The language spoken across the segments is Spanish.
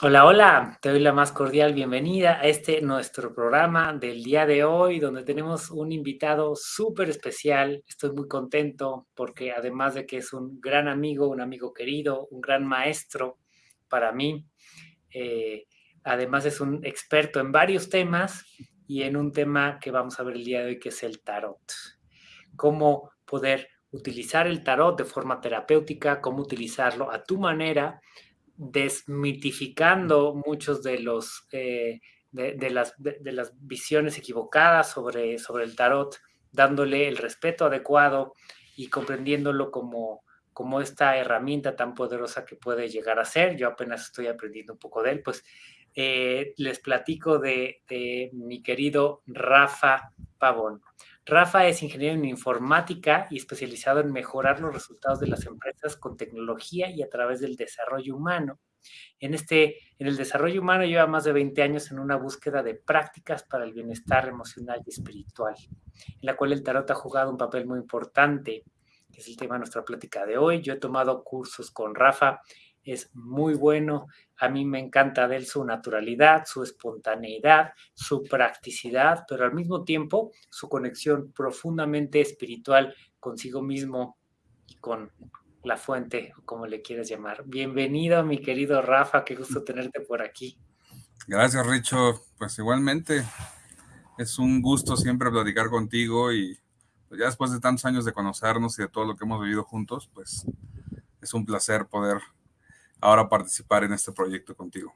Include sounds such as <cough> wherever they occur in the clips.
Hola, hola, te doy la más cordial bienvenida a este nuestro programa del día de hoy, donde tenemos un invitado súper especial. Estoy muy contento porque además de que es un gran amigo, un amigo querido, un gran maestro para mí, eh, además es un experto en varios temas y en un tema que vamos a ver el día de hoy, que es el tarot. Cómo poder utilizar el tarot de forma terapéutica, cómo utilizarlo a tu manera desmitificando muchos de los eh, de, las, de, las, visiones equivocadas sobre, sobre el tarot, dándole el respeto adecuado y comprendiéndolo como, como esta herramienta tan poderosa que puede llegar a ser. Yo apenas estoy aprendiendo un poco de él, pues eh, les platico de mi querido Rafa Pavón. Rafa es ingeniero en informática y especializado en mejorar los resultados de las empresas con tecnología y a través del desarrollo humano. En, este, en el desarrollo humano lleva más de 20 años en una búsqueda de prácticas para el bienestar emocional y espiritual, en la cual el tarot ha jugado un papel muy importante, que es el tema de nuestra plática de hoy. Yo he tomado cursos con Rafa es muy bueno. A mí me encanta de él su naturalidad, su espontaneidad, su practicidad, pero al mismo tiempo su conexión profundamente espiritual consigo mismo y con la fuente, como le quieras llamar. Bienvenido, mi querido Rafa, qué gusto tenerte por aquí. Gracias, Richo. Pues igualmente, es un gusto siempre platicar contigo y pues ya después de tantos años de conocernos y de todo lo que hemos vivido juntos, pues es un placer poder ahora participar en este proyecto contigo.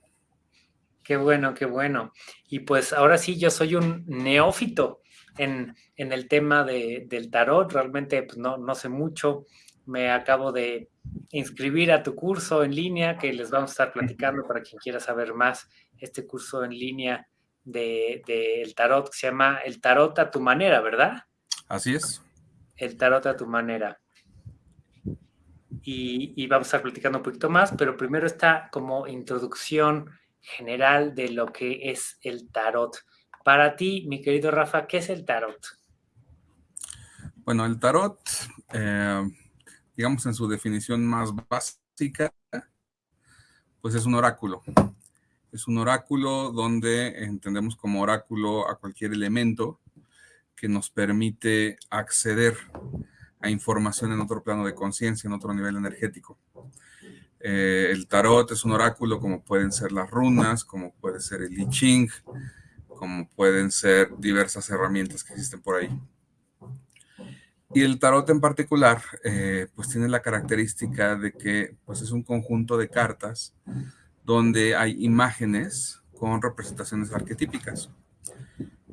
Qué bueno, qué bueno. Y pues ahora sí, yo soy un neófito en, en el tema de, del tarot. Realmente pues no, no sé mucho. Me acabo de inscribir a tu curso en línea, que les vamos a estar platicando para quien quiera saber más. Este curso en línea del de, de tarot que se llama El Tarot a tu manera, ¿verdad? Así es. El Tarot a tu manera y, vamos a estar platicando un poquito más, pero primero está como introducción general de lo que es el tarot. Para ti, mi querido Rafa, ¿qué es el tarot? Bueno, el tarot, eh, digamos en su definición más básica, pues es un oráculo. Es un oráculo donde entendemos como oráculo a cualquier elemento que nos permite acceder a información en otro plano de conciencia, en otro nivel energético. Eh, el tarot es un oráculo como pueden ser las runas, como puede ser el I Ching, como pueden ser diversas herramientas que existen por ahí. Y el tarot en particular, eh, pues tiene la característica de que pues es un conjunto de cartas donde hay imágenes con representaciones arquetípicas.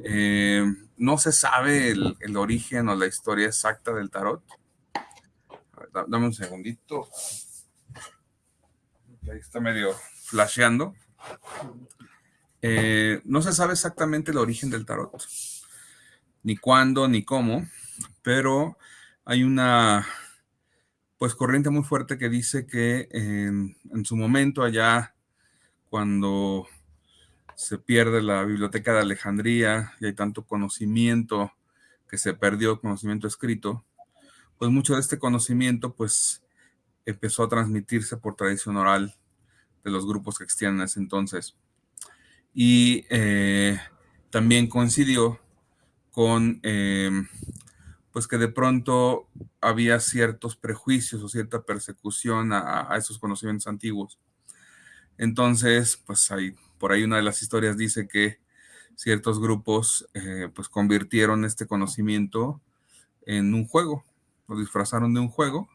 Eh, no se sabe el, origen o la historia exacta del tarot. Ver, dame un segundito. Ahí está medio flasheando. Eh, no se sabe exactamente el origen del tarot, ni cuándo, ni cómo, pero hay una pues corriente muy fuerte que dice que en su momento allá, cuando se pierde la biblioteca de Alejandría y hay tanto conocimiento que se perdió, conocimiento escrito, pues mucho de este conocimiento pues empezó a transmitirse por tradición oral de los grupos que existían en ese entonces. Y eh, también coincidió con eh, pues que de pronto había ciertos prejuicios o cierta persecución a, a esos conocimientos antiguos. Entonces, pues hay por ahí una de las historias dice que ciertos grupos eh, pues convirtieron este conocimiento en un juego, lo disfrazaron de un juego,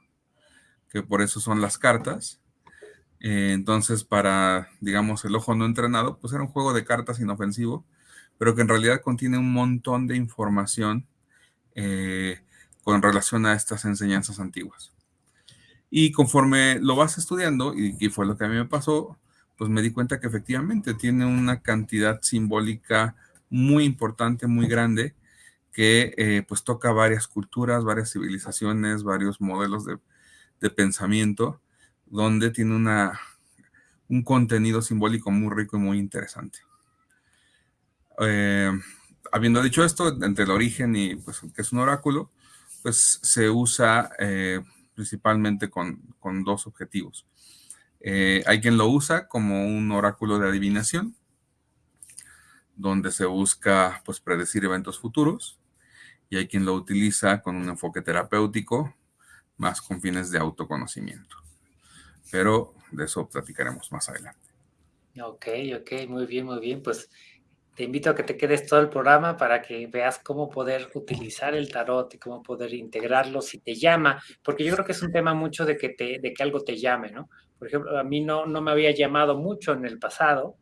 que por eso son las cartas. Eh, entonces, para, digamos, el ojo no entrenado, pues era un juego de cartas inofensivo, pero que en realidad contiene un montón de información eh, con relación a estas enseñanzas antiguas. Y conforme lo vas estudiando, y, y fue lo que a mí me pasó, pues me di cuenta que efectivamente tiene una cantidad simbólica muy importante, muy grande, que eh, pues toca varias culturas, varias civilizaciones, varios modelos de, de pensamiento, donde tiene una, un contenido simbólico muy rico y muy interesante. Eh, habiendo dicho esto, entre el origen y pues que es un oráculo, pues se usa eh, principalmente con, con dos objetivos Eh, hay quien lo usa como un oráculo de adivinación, donde se busca pues, predecir eventos futuros, y hay quien lo utiliza con un enfoque terapéutico, más con fines de autoconocimiento. Pero de eso platicaremos más adelante. Ok, ok, muy bien, muy bien. Pues te invito a que te quedes todo el programa para que veas cómo poder utilizar el tarot y cómo poder integrarlo si te llama, porque yo creo que es un tema mucho de que, te, de que algo te llame, ¿no? Por ejemplo, a mí no, no me había llamado mucho en el pasado,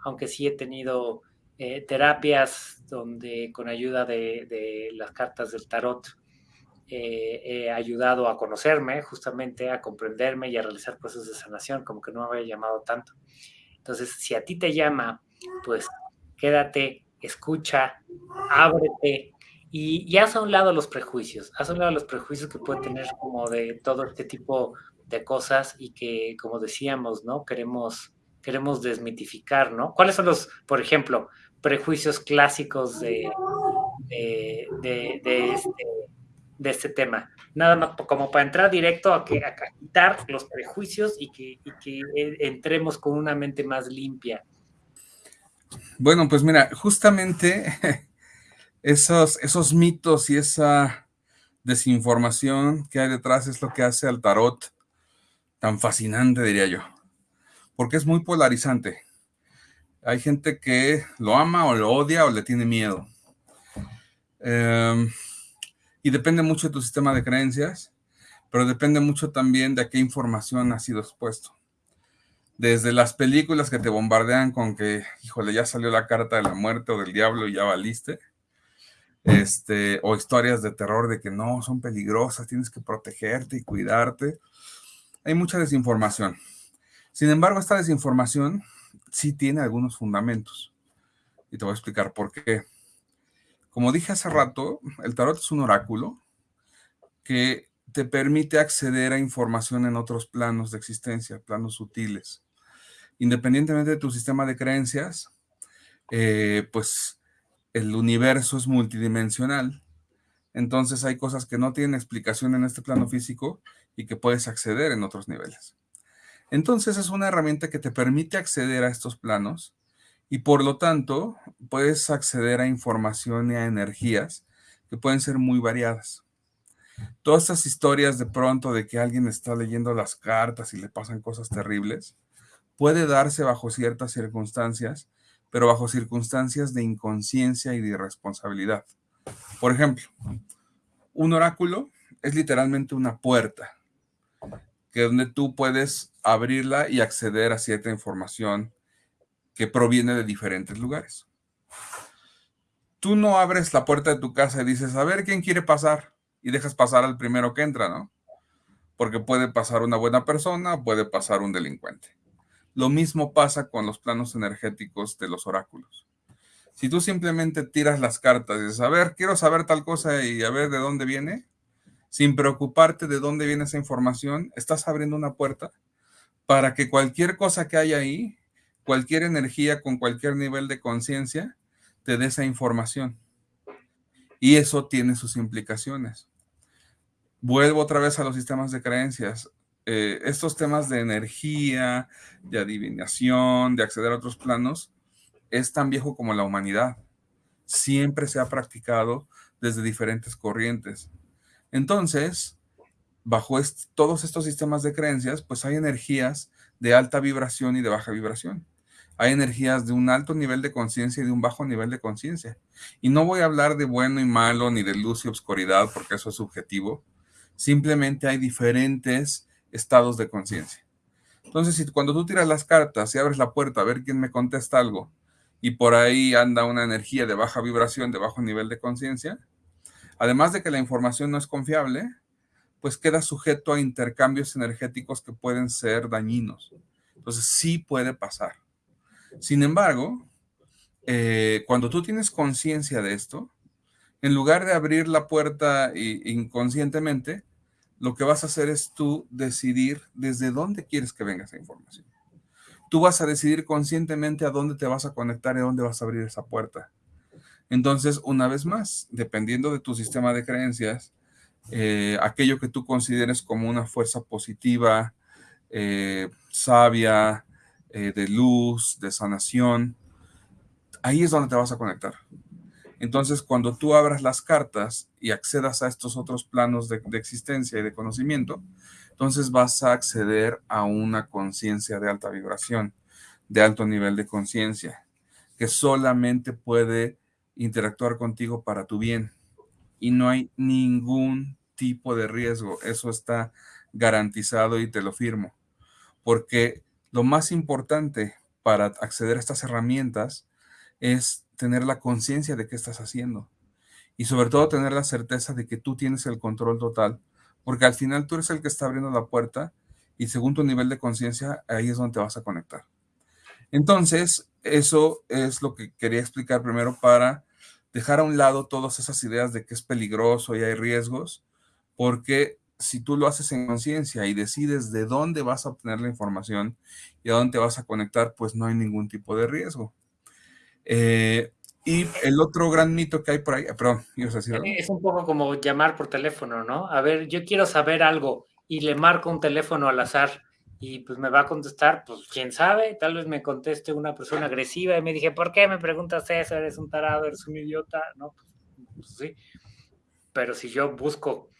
aunque sí he tenido eh, terapias donde con ayuda de, las cartas del tarot eh, he ayudado a conocerme, justamente a comprenderme y a realizar procesos de sanación, como que no me había llamado tanto. Entonces, si a ti te llama, pues quédate, escucha, ábrete y, y haz a un lado los prejuicios, haz a un lado los prejuicios que puede tener como de todo este tipo de cosas y que, como decíamos, ¿no? Queremos, queremos desmitificar, ¿no? ¿Cuáles son los, por ejemplo, prejuicios clásicos de, de, este, este, tema? Nada más como para entrar directo a, que, a quitar los prejuicios y que, y que entremos con una mente más limpia bueno, pues mira, justamente <laughs> esos, esos mitos y esa desinformación que hay detrás es lo que hace al tarot tan fascinante, diría yo, porque es muy polarizante. Hay gente que lo ama o lo odia o le tiene miedo. Em, y depende mucho de tu sistema de creencias, pero depende mucho también de qué información ha sido expuesto desde las películas que te bombardean con que, híjole, ya salió la carta de la muerte o del diablo y ya valiste, este, o historias de terror de que no, son peligrosas, tienes que protegerte y cuidarte. Hay mucha desinformación. Sin embargo, esta desinformación sí tiene algunos fundamentos. Y te voy a explicar por qué. Como dije hace rato, el tarot es un oráculo que te permite acceder a información en otros planos de existencia, planos sutiles independientemente de tu sistema de creencias, eh, pues el universo es multidimensional. Entonces hay cosas que no tienen explicación en este plano físico y que puedes acceder en otros niveles. Entonces es una herramienta que te permite acceder a estos planos y por lo tanto puedes acceder a información y a energías que pueden ser muy variadas. Todas estas historias de pronto de que alguien está leyendo las cartas y le pasan cosas terribles, puede darse bajo ciertas circunstancias, pero bajo circunstancias de inconsciencia y de irresponsabilidad. Por ejemplo, un oráculo es literalmente una puerta, que donde tú puedes abrirla y acceder a cierta información que proviene de diferentes lugares. Tú no abres la puerta de tu casa y dices, a ver quién quiere pasar, y dejas pasar al primero que entra, ¿no? Porque puede pasar una buena persona, puede pasar un delincuente. Lo mismo pasa con los planos energéticos de los oráculos. Si tú simplemente tiras las cartas y dices, a ver, quiero saber tal cosa y a ver de dónde viene, sin preocuparte de dónde viene esa información, estás abriendo una puerta para que cualquier cosa que haya ahí, cualquier energía con cualquier nivel de conciencia, te dé esa información. Y eso tiene sus implicaciones. Vuelvo otra vez a los sistemas de creencias. Eh, estos temas de energía, de adivinación, de acceder a otros planos, es tan viejo como la humanidad. Siempre se ha practicado desde diferentes corrientes. Entonces, bajo todos estos sistemas de creencias, pues hay energías de alta vibración y de baja vibración. Hay energías de un alto nivel de conciencia y de un bajo nivel de conciencia. Y no voy a hablar de bueno y malo, ni de luz y obscuridad, porque eso es subjetivo. Simplemente hay diferentes estados de conciencia. Entonces, cuando tú tiras las cartas y abres la puerta a ver quién me contesta algo y por ahí anda una energía de baja vibración, de bajo nivel de conciencia, además de que la información no es confiable, pues queda sujeto a intercambios energéticos que pueden ser dañinos. Entonces, sí puede pasar. Sin embargo, eh, cuando tú tienes conciencia de esto, en lugar de abrir la puerta inconscientemente, lo que vas a hacer es tú decidir desde dónde quieres que venga esa información. Tú vas a decidir conscientemente a dónde te vas a conectar y a dónde vas a abrir esa puerta. Entonces, una vez más, dependiendo de tu sistema de creencias, eh, aquello que tú consideres como una fuerza positiva, eh, sabia, eh, de luz, de sanación. Ahí es donde te vas a conectar. Entonces, cuando tú abras las cartas y accedas a estos otros planos de, de existencia y de conocimiento, entonces vas a acceder a una conciencia de alta vibración, de alto nivel de conciencia, que solamente puede interactuar contigo para tu bien. Y no hay ningún tipo de riesgo. Eso está garantizado y te lo firmo. Porque lo más importante para acceder a estas herramientas es tener la conciencia de qué estás haciendo. Y sobre todo tener la certeza de que tú tienes el control total. Porque al final tú eres el que está abriendo la puerta y según tu nivel de conciencia, ahí es donde vas a conectar. Entonces, eso es lo que quería explicar primero para dejar a un lado todas esas ideas de que es peligroso y hay riesgos, porque si tú lo haces en conciencia y decides de dónde vas a obtener la información y a dónde te vas a conectar, pues no hay ningún tipo de riesgo. Eh, y el otro gran mito que hay por ahí, perdón, ¿ibas a decir algo? Es un poco como llamar por teléfono, ¿no? A ver, yo quiero saber algo y le marco un teléfono al azar y pues me va a contestar, pues quién sabe, tal vez me conteste una persona agresiva y me dije, ¿por qué me preguntas eso? Eres un tarado, eres un idiota, ¿no? Pues, pues sí. Pero si yo busco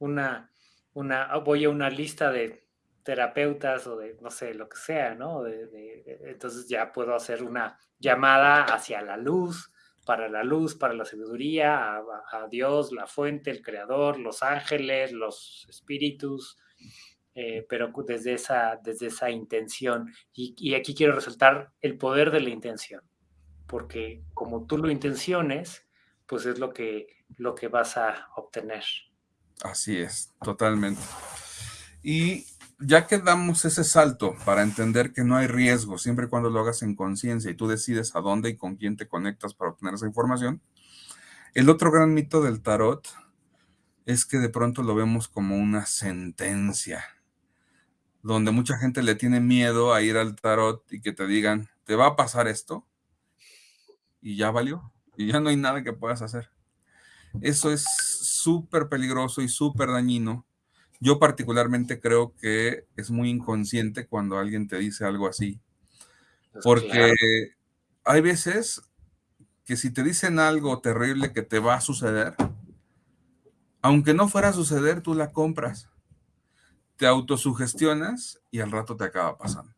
una, una, voy a una lista de terapeutas o de, no sé, lo que sea, ¿no? entonces ya puedo hacer una llamada hacia la luz, para la luz, para la sabiduría, a Dios, la fuente, el creador, los ángeles, los espíritus, eh, pero desde esa, desde esa intención. Y, aquí quiero resaltar el poder de la intención, porque como tú lo intenciones, pues es lo que, lo que vas a obtener. Así es, totalmente. Y ya que damos ese salto para entender que no hay riesgo siempre y cuando lo hagas en conciencia y tú decides a dónde y con quién te conectas para obtener esa información, el otro gran mito del tarot es que de pronto lo vemos como una sentencia donde mucha gente le tiene miedo a ir al tarot y que te digan, te va a pasar esto, y ya valió, y ya no hay nada que puedas hacer. Eso es súper peligroso y súper dañino. Yo particularmente creo que es muy inconsciente cuando alguien te dice algo así, pues porque hay veces que si te dicen algo terrible que te va a suceder, aunque no fuera a suceder, tú la compras te autosugestionas y al rato te acaba pasando.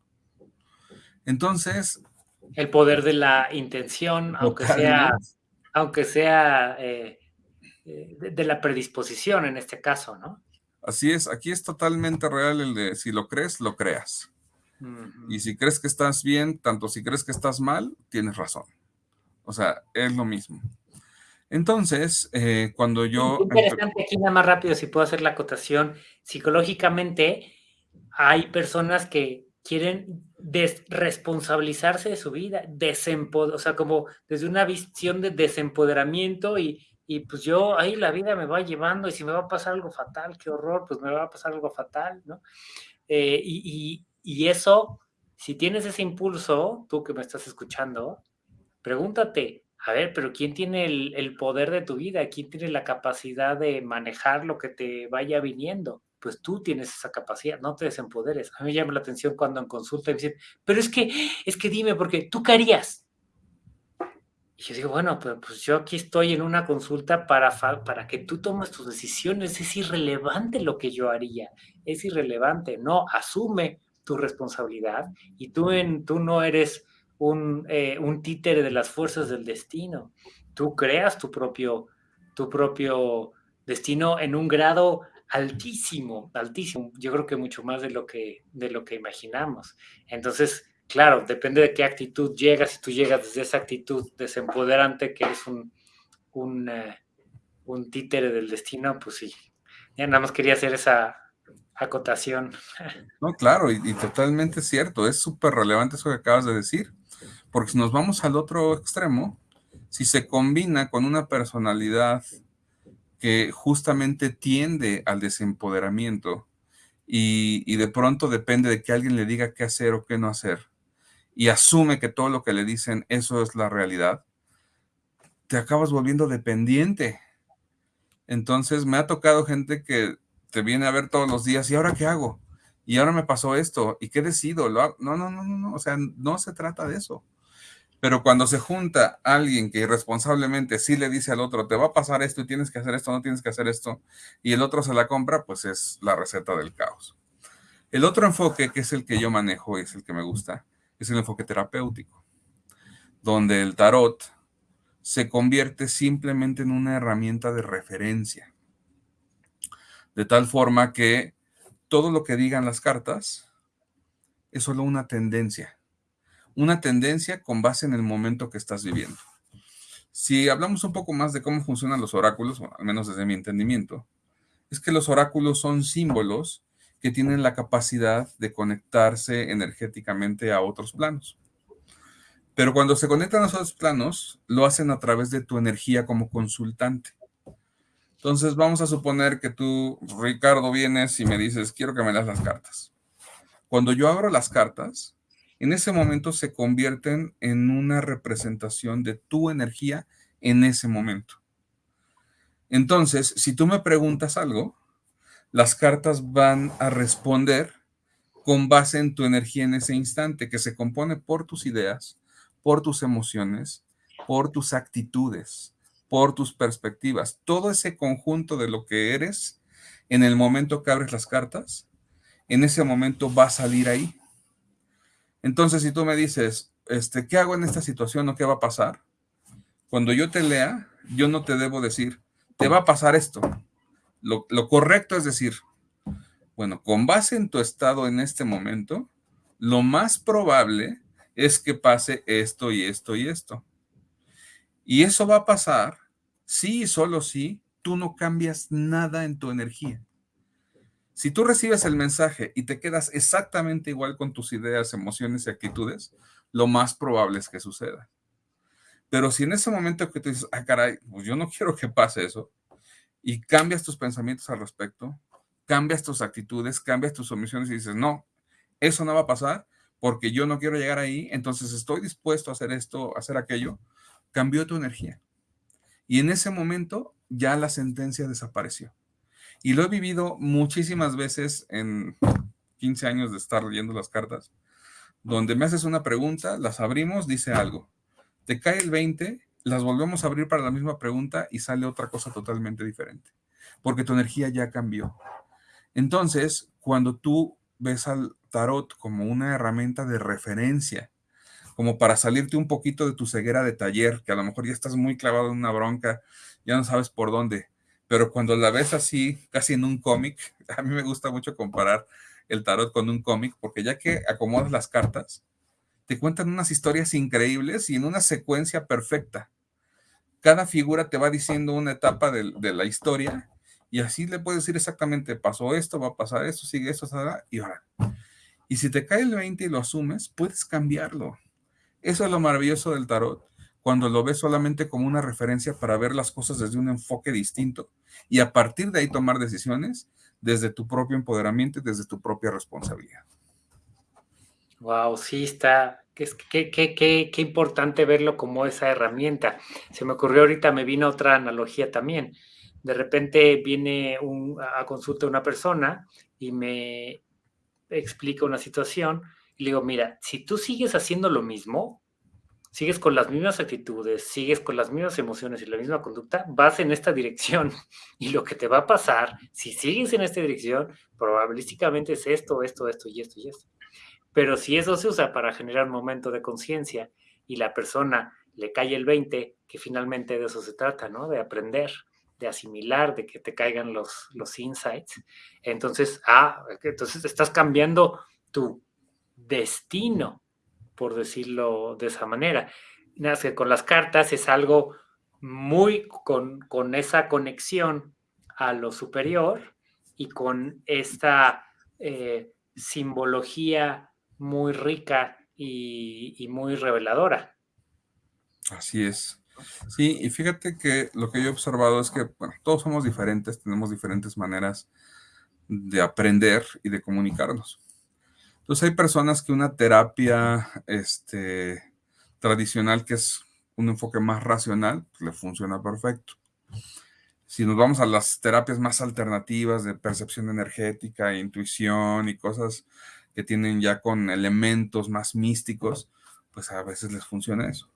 Entonces... El poder de la intención, aunque sea, aunque sea eh, eh, de, la predisposición en este caso, ¿no? Así es, aquí es totalmente real el de si lo crees, lo creas. Y si crees que estás bien, tanto si crees que estás mal, tienes razón. O sea, es lo mismo. Entonces, eh, cuando yo... Interesante aquí nada más rápido, si puedo hacer la acotación. Psicológicamente, hay personas que quieren desresponsabilizarse de su vida, desempoder, o sea, como desde una visión de desempoderamiento y, y pues yo ahí la vida me va llevando y si me va a pasar algo fatal, qué horror, pues me va a pasar algo fatal, ¿no? Eh, y, y, y eso, si tienes ese impulso, tú que me estás escuchando, pregúntate, a ver, pero ¿quién tiene el, poder de tu vida? ¿Quién tiene la capacidad de manejar lo que te vaya viniendo? Pues tú tienes esa capacidad, no te desempoderes. A mí me llama la atención cuando en consulta me dicen, pero es que, es que dime, porque tú qué harías. Y yo digo, bueno, pues, pues yo aquí estoy en una consulta para, para que tú tomes tus decisiones. Es irrelevante lo que yo haría, es irrelevante. No, asume tu responsabilidad y tú, en, tú no eres un, eh, un títere de las fuerzas del destino. Tú creas tu propio, tu propio destino en un grado altísimo, altísimo. Yo creo que mucho más de lo que, de lo que imaginamos. Entonces, claro, depende de qué actitud llegas. Si tú llegas desde esa actitud desempoderante que es un, un, eh, un títere del destino, pues sí. Ya nada más quería hacer esa, acotación. No, claro, y, y totalmente cierto, es súper relevante eso que acabas de decir. Porque si nos vamos al otro extremo, si se combina con una personalidad que justamente tiende al desempoderamiento y, de pronto depende de que alguien le diga qué hacer o qué no hacer y asume que todo lo que le dicen eso es la realidad, te acabas volviendo dependiente. Entonces me ha tocado gente que te viene a ver todos los días y ahora qué hago? y ahora me pasó esto, ¿y qué decido? No, no, no, no, no, o sea, no se trata de eso. Pero cuando se junta alguien que irresponsablemente sí le dice al otro, te va a pasar esto y tienes que hacer esto, no tienes que hacer esto, y el otro se la compra, pues es la receta del caos. El otro enfoque, que es el que yo manejo y es el que me gusta, es el enfoque terapéutico, donde el tarot se convierte simplemente en una herramienta de referencia. De tal forma que todo lo que digan las cartas es solo una tendencia una tendencia con base en el momento que estás viviendo. Si hablamos un poco más de cómo funcionan los oráculos, al menos desde mi entendimiento, es que los oráculos son símbolos que tienen la capacidad de conectarse energéticamente a otros planos. Pero cuando se conectan a esos planos, lo hacen a través de tu energía como consultante. Entonces vamos a suponer que tú, Ricardo, vienes y me dices, quiero que me das las cartas. Cuando yo abro las cartas, en ese momento se convierten en una representación de tu energía en ese momento. Entonces, si tú me preguntas algo, las cartas van a responder con base en tu energía en ese instante, que se compone por tus ideas, por tus emociones, por tus actitudes, por tus perspectivas. Todo ese conjunto de lo que eres en el momento que abres las cartas, en ese momento va a salir ahí. Entonces, si tú me dices, este, ¿qué hago en esta situación o qué va a pasar? Cuando yo te lea, yo no te debo decir, te va a pasar esto. Lo, lo correcto es decir, bueno, con base en tu estado en este momento, lo más probable es que pase esto y esto y esto. Y eso va a pasar si y solo si tú no cambias nada en tu energía. Si tú recibes el mensaje y te quedas exactamente igual con tus ideas, emociones y actitudes, lo más probable es que suceda. Pero si en ese momento que tú dices, ah, caray, pues yo no <laughs> quiero que pase eso, y cambias tus pensamientos al respecto, cambias tus actitudes, cambias tus omisiones y dices, no, eso no va a pasar porque yo no quiero llegar ahí, entonces estoy dispuesto a hacer esto, a hacer aquello, cambió tu energía. Y en ese momento ya la sentencia desapareció. Y lo he vivido muchísimas veces en 15 años de estar leyendo las cartas, donde me haces una pregunta, las abrimos, dice algo. Te cae el 20, las volvemos a abrir para la misma pregunta y sale otra cosa totalmente diferente, porque tu energía ya cambió. Entonces, cuando tú ves al tarot como una herramienta de referencia, como para salirte un poquito de tu ceguera de taller, que a lo mejor ya estás muy clavado en una bronca, ya no sabes por dónde, pero cuando la ves así, casi en un cómic, <laughs> a mí me gusta mucho comparar el tarot con un cómic, porque ya que acomodas las cartas, te cuentan unas historias increíbles y en una secuencia perfecta. Cada figura te va diciendo una etapa de, la historia y así le puedes decir exactamente, pasó esto, va a pasar esto, sigue esto, y ahora. Y si te cae el 20 y lo asumes, puedes cambiarlo. Eso es lo maravilloso del tarot, cuando lo ves solamente como una referencia para ver las cosas desde un enfoque distinto y a partir de ahí tomar decisiones desde tu propio empoderamiento desde tu propia responsabilidad. Wow, sí está, qué, qué, qué, qué, importante verlo como esa herramienta. Se me ocurrió ahorita, me vino otra analogía también. De repente viene a consulta una persona y me explica una situación y le digo, mira, si tú sigues haciendo lo mismo, sigues con las mismas actitudes, sigues con las mismas emociones y la misma conducta, vas en esta dirección. <laughs> Y lo que te va a pasar, si sigues en esta dirección, probabilísticamente es esto, esto, esto y esto y esto. Pero si eso se usa para generar un momento de conciencia y la persona le cae el 20, que finalmente de eso se trata, ¿no? De aprender, de asimilar, de que te caigan los, los insights. Entonces, ah, entonces estás cambiando tu destino por decirlo de esa manera. Nace con las cartas es algo muy con, con esa conexión a lo superior y con esta eh, simbología muy rica y, muy reveladora. Así es. Sí, y fíjate que lo que yo he observado es que todos somos diferentes, tenemos diferentes maneras de aprender y de comunicarnos. Entonces hay personas que una terapia este, tradicional, que es un enfoque más racional, pues, le funciona perfecto. Si nos vamos a las terapias más alternativas de percepción energética, intuición y cosas que tienen ya con elementos más místicos, pues a veces les funciona eso.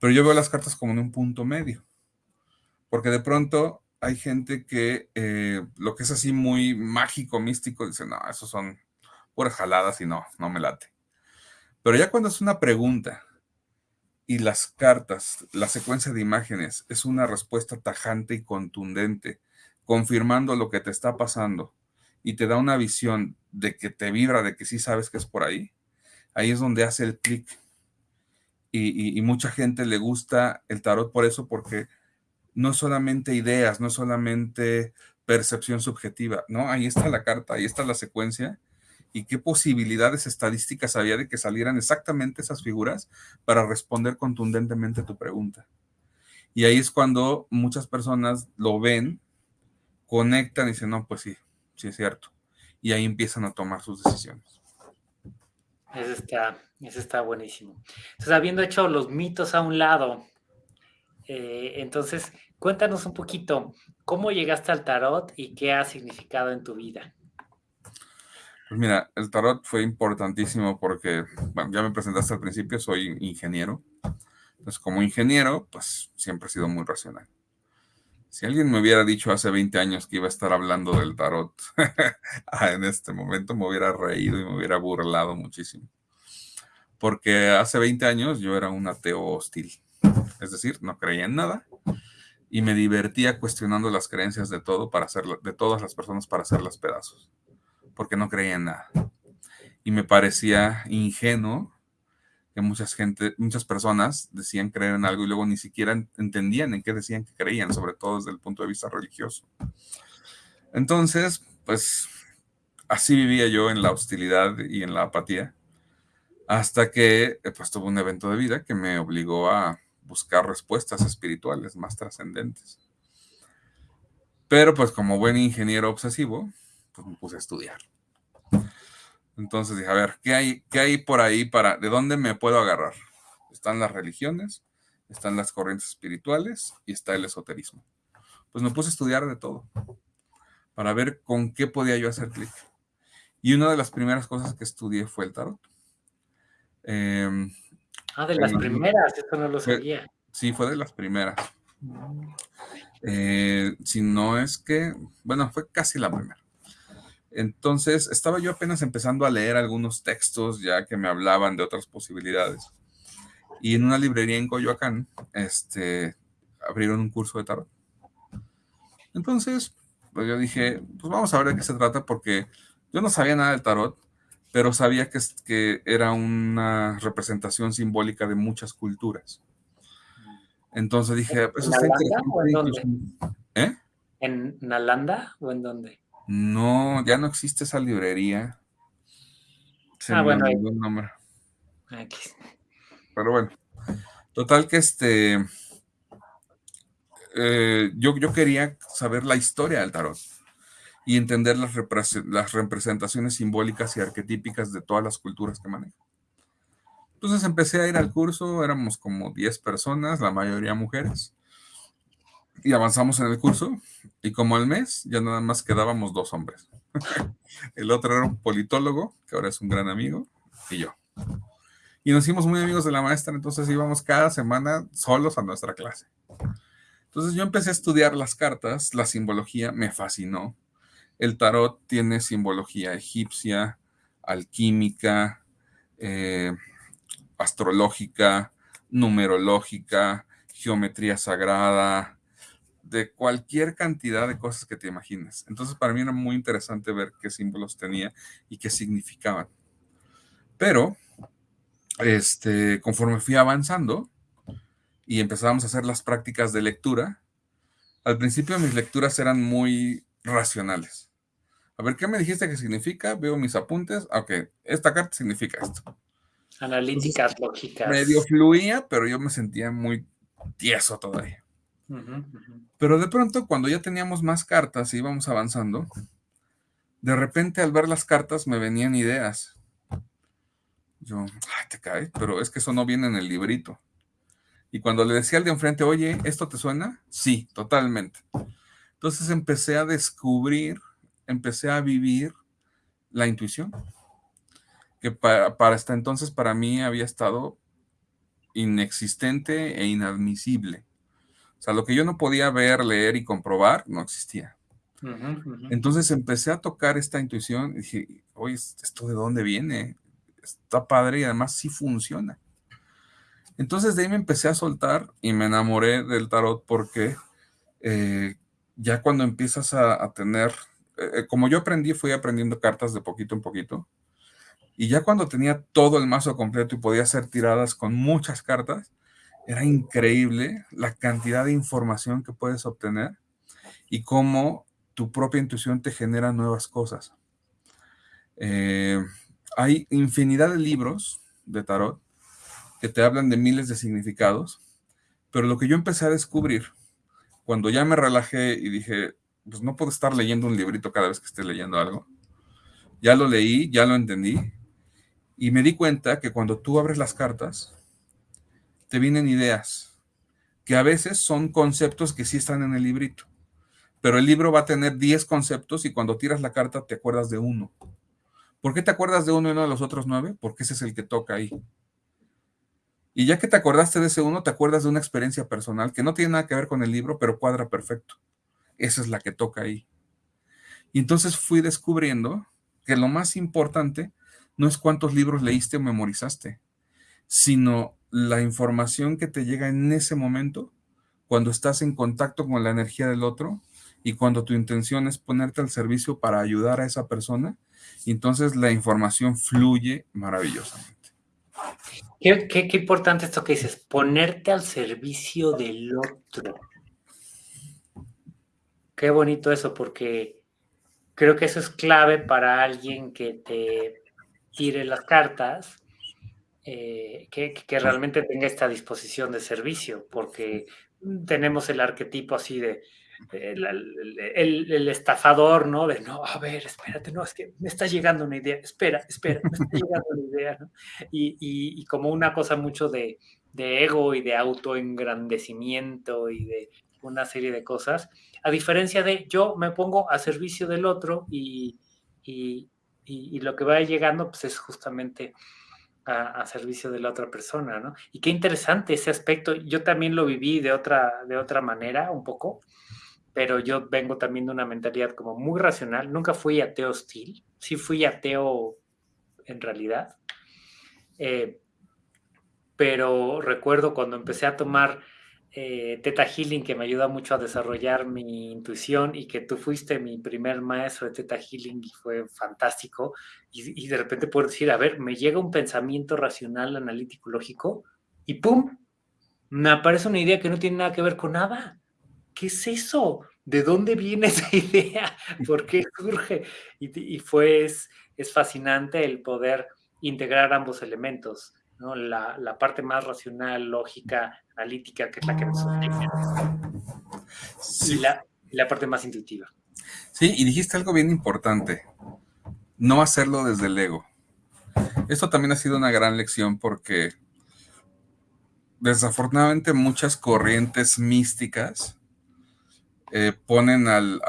Pero yo veo las cartas como en un punto medio, porque de pronto hay gente que eh, lo que es así muy mágico, místico, dice, no, eso son puras jaladas y no, no me late. Pero ya cuando es una pregunta y las cartas, la secuencia de imágenes, es una respuesta tajante y contundente, confirmando lo que te está pasando y te da una visión de que te vibra, de que sí sabes que es por ahí, ahí es donde hace el clic. Y, mucha gente le gusta el tarot por eso, porque no solamente ideas, no es solamente percepción subjetiva, ¿no? Ahí está la carta, ahí está la secuencia y qué posibilidades estadísticas había de que salieran exactamente esas figuras para responder contundentemente a tu pregunta. Y ahí es cuando muchas personas lo ven, conectan y dicen, no, pues sí, sí es cierto. Y ahí empiezan a tomar sus decisiones. Eso está, eso está buenísimo. Entonces, habiendo hecho los mitos a un lado, eh, entonces, cuéntanos un poquito, ¿cómo llegaste al tarot y qué ha significado en tu vida? Pues mira, el tarot fue importantísimo porque, bueno, ya me presentaste al principio, soy ingeniero. Entonces, como ingeniero, pues siempre he sido muy racional. Si alguien me hubiera dicho hace 20 años que iba a estar hablando del tarot <laughs> en este momento, me hubiera reído y me hubiera burlado muchísimo. Porque hace 20 años yo era un ateo hostil. Es decir, no creía en nada y me divertía cuestionando las creencias de todo para hacer, de todas las personas para hacerlas pedazos porque no creía en nada. Y me parecía ingenuo que muchas gente, muchas personas decían creer en algo y luego ni siquiera entendían en qué decían que creían, sobre todo desde el punto de vista religioso. Entonces, pues así vivía yo en la hostilidad y en la apatía, hasta que pues tuve un evento de vida que me obligó a buscar respuestas espirituales más trascendentes. Pero pues como buen ingeniero obsesivo, pues me puse a estudiar. Entonces dije, a ver, ¿qué hay, ¿qué hay por ahí para, de dónde me puedo agarrar? Están las religiones, están las corrientes espirituales y está el esoterismo. Pues me puse a estudiar de todo para ver con qué podía yo hacer clic. Y una de las primeras cosas que estudié fue el tarot. Em, ah, de las primeras, eso no lo sabía. sí, fue de las primeras. Mm. Eh, si no es que, bueno, fue casi la primera. Entonces, estaba yo apenas empezando a leer algunos textos ya que me hablaban de otras posibilidades. Y en una librería en Coyoacán, este, abrieron un curso de tarot. Entonces, pues yo dije, pues vamos a ver de qué se trata, porque yo no sabía nada del tarot, pero sabía que, que era una representación simbólica de muchas culturas. Entonces dije, pues eso está interesante. ¿Eh? ¿En Nalanda o en dónde? No, ya no existe esa librería. ah, bueno. Pero bueno, total que este, eh, yo, yo quería saber la historia del tarot y entender las, las representaciones simbólicas y arquetípicas de todas las culturas que manejo. Entonces empecé a ir al curso, éramos como 10 personas, la mayoría mujeres y avanzamos en el curso y como al mes ya nada más quedábamos dos hombres. <laughs> el otro era un politólogo, que ahora es un gran amigo, y yo. Y nos hicimos muy amigos de la maestra, entonces íbamos cada semana solos a nuestra clase. Entonces yo empecé a estudiar las cartas, la simbología me fascinó. El tarot tiene simbología egipcia, alquímica, eh, astrológica, numerológica, geometría sagrada, de cualquier cantidad de cosas que te imagines. Entonces, para mí era muy interesante ver qué símbolos tenía y qué significaban. Pero, este, conforme fui avanzando y empezábamos a hacer las prácticas de lectura, al principio mis lecturas eran muy racionales. A ver, ¿qué me dijiste que significa? Veo mis apuntes. Ok, esta carta significa esto. Analíticas, lógicas. Medio fluía, pero yo me sentía muy tieso todavía. Pero de pronto, cuando ya teníamos más cartas y íbamos avanzando, de repente al ver las cartas me venían ideas. Yo, ay, te cae, pero es que eso no viene en el librito. Y cuando le decía al de enfrente, oye, ¿esto te suena? Sí, totalmente. Entonces empecé a descubrir, empecé a vivir la intuición, que para, para hasta entonces para mí había estado inexistente e inadmisible. O sea, lo que yo no podía ver, leer y comprobar no existía. Entonces empecé a tocar esta intuición y dije, oye, ¿esto de dónde viene? Está padre y además sí funciona. Entonces de ahí me empecé a soltar y me enamoré del tarot porque eh, ya cuando empiezas a, tener, eh, eh, como yo aprendí, fui aprendiendo cartas de poquito en poquito. Y ya cuando tenía todo el mazo completo y podía hacer tiradas con muchas cartas, era increíble la cantidad de información que puedes obtener y cómo tu propia intuición te genera nuevas cosas. hay infinidad de libros de tarot que te hablan de miles de significados, pero lo que yo empecé a descubrir, cuando ya me relajé y dije, pues no puedo estar leyendo un librito cada vez que esté leyendo algo, ya lo leí, ya lo entendí, y me di cuenta que cuando tú abres las cartas, te vienen ideas, que a veces son conceptos que sí están en el librito, pero el libro va a tener 10 conceptos y cuando tiras la carta te acuerdas de uno. ¿Por qué te acuerdas de uno y no de los otros nueve? Porque ese es el que toca ahí. Y ya que te acordaste de ese uno, te acuerdas de una experiencia personal que no tiene nada que ver con el libro, pero cuadra perfecto. Esa es la que toca ahí. Y entonces fui descubriendo que lo más importante no es cuántos libros leíste o memorizaste, sino la información que te llega en ese momento, cuando estás en contacto con la energía del otro y cuando tu intención es ponerte al servicio para ayudar a esa persona, entonces la información fluye maravillosamente. Qué, importante esto que dices, ponerte al servicio del otro. Qué bonito eso, porque creo que eso es clave para alguien que te tire las cartas, eh, que, que, realmente tenga esta disposición de servicio, porque tenemos el arquetipo así de, el, estafador, ¿no? De, no, a ver, espérate, no, es que me está llegando una idea, espera, espera, me está llegando una idea, ¿no? Y, y, como una cosa mucho de, de, ego y de autoengrandecimiento y de una serie de cosas, a diferencia de yo me pongo a servicio del otro y, y lo que va llegando, pues es justamente... A, a, servicio de la otra persona, ¿no? Y qué interesante ese aspecto. Yo también lo viví de otra, de otra manera, un poco pero yo vengo también de una mentalidad como muy racional. Nunca fui ateo hostil, sí fui ateo en realidad. Eh, pero recuerdo cuando empecé a tomar eh, Teta Healing, que me ayuda mucho a desarrollar mi intuición y que tú fuiste mi primer maestro de Teta Healing y fue fantástico. Y, de repente puedo decir, a ver, me llega un pensamiento racional, analítico, lógico y ¡pum! Me aparece una idea que no tiene nada que ver con nada ¿qué es eso? ¿De dónde viene <laughs> esa idea? ¿Por qué surge? Y, fue, es, fascinante el poder integrar ambos elementos, ¿no? La, parte más racional, lógica, analítica, que es la que nos sí. y, la, y la parte más intuitiva. Sí, y dijiste algo bien importante, no hacerlo desde el ego. Esto también ha sido una gran lección porque desafortunadamente muchas corrientes místicas eh, ponen al,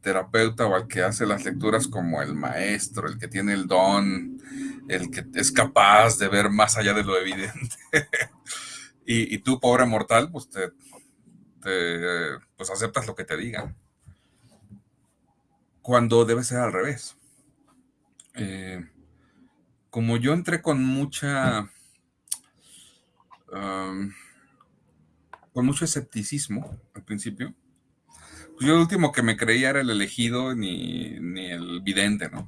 terapeuta o al que hace las lecturas como el maestro, el que tiene el don, el que es capaz de ver más allá de lo evidente. <laughs> y, tú, pobre mortal, pues te, pues aceptas lo que te digan. Cuando debe ser al revés. Eh, como yo entré con mucha... Con mucho escepticismo al principio, pues yo el último que me creía era el elegido ni, el vidente, ¿no?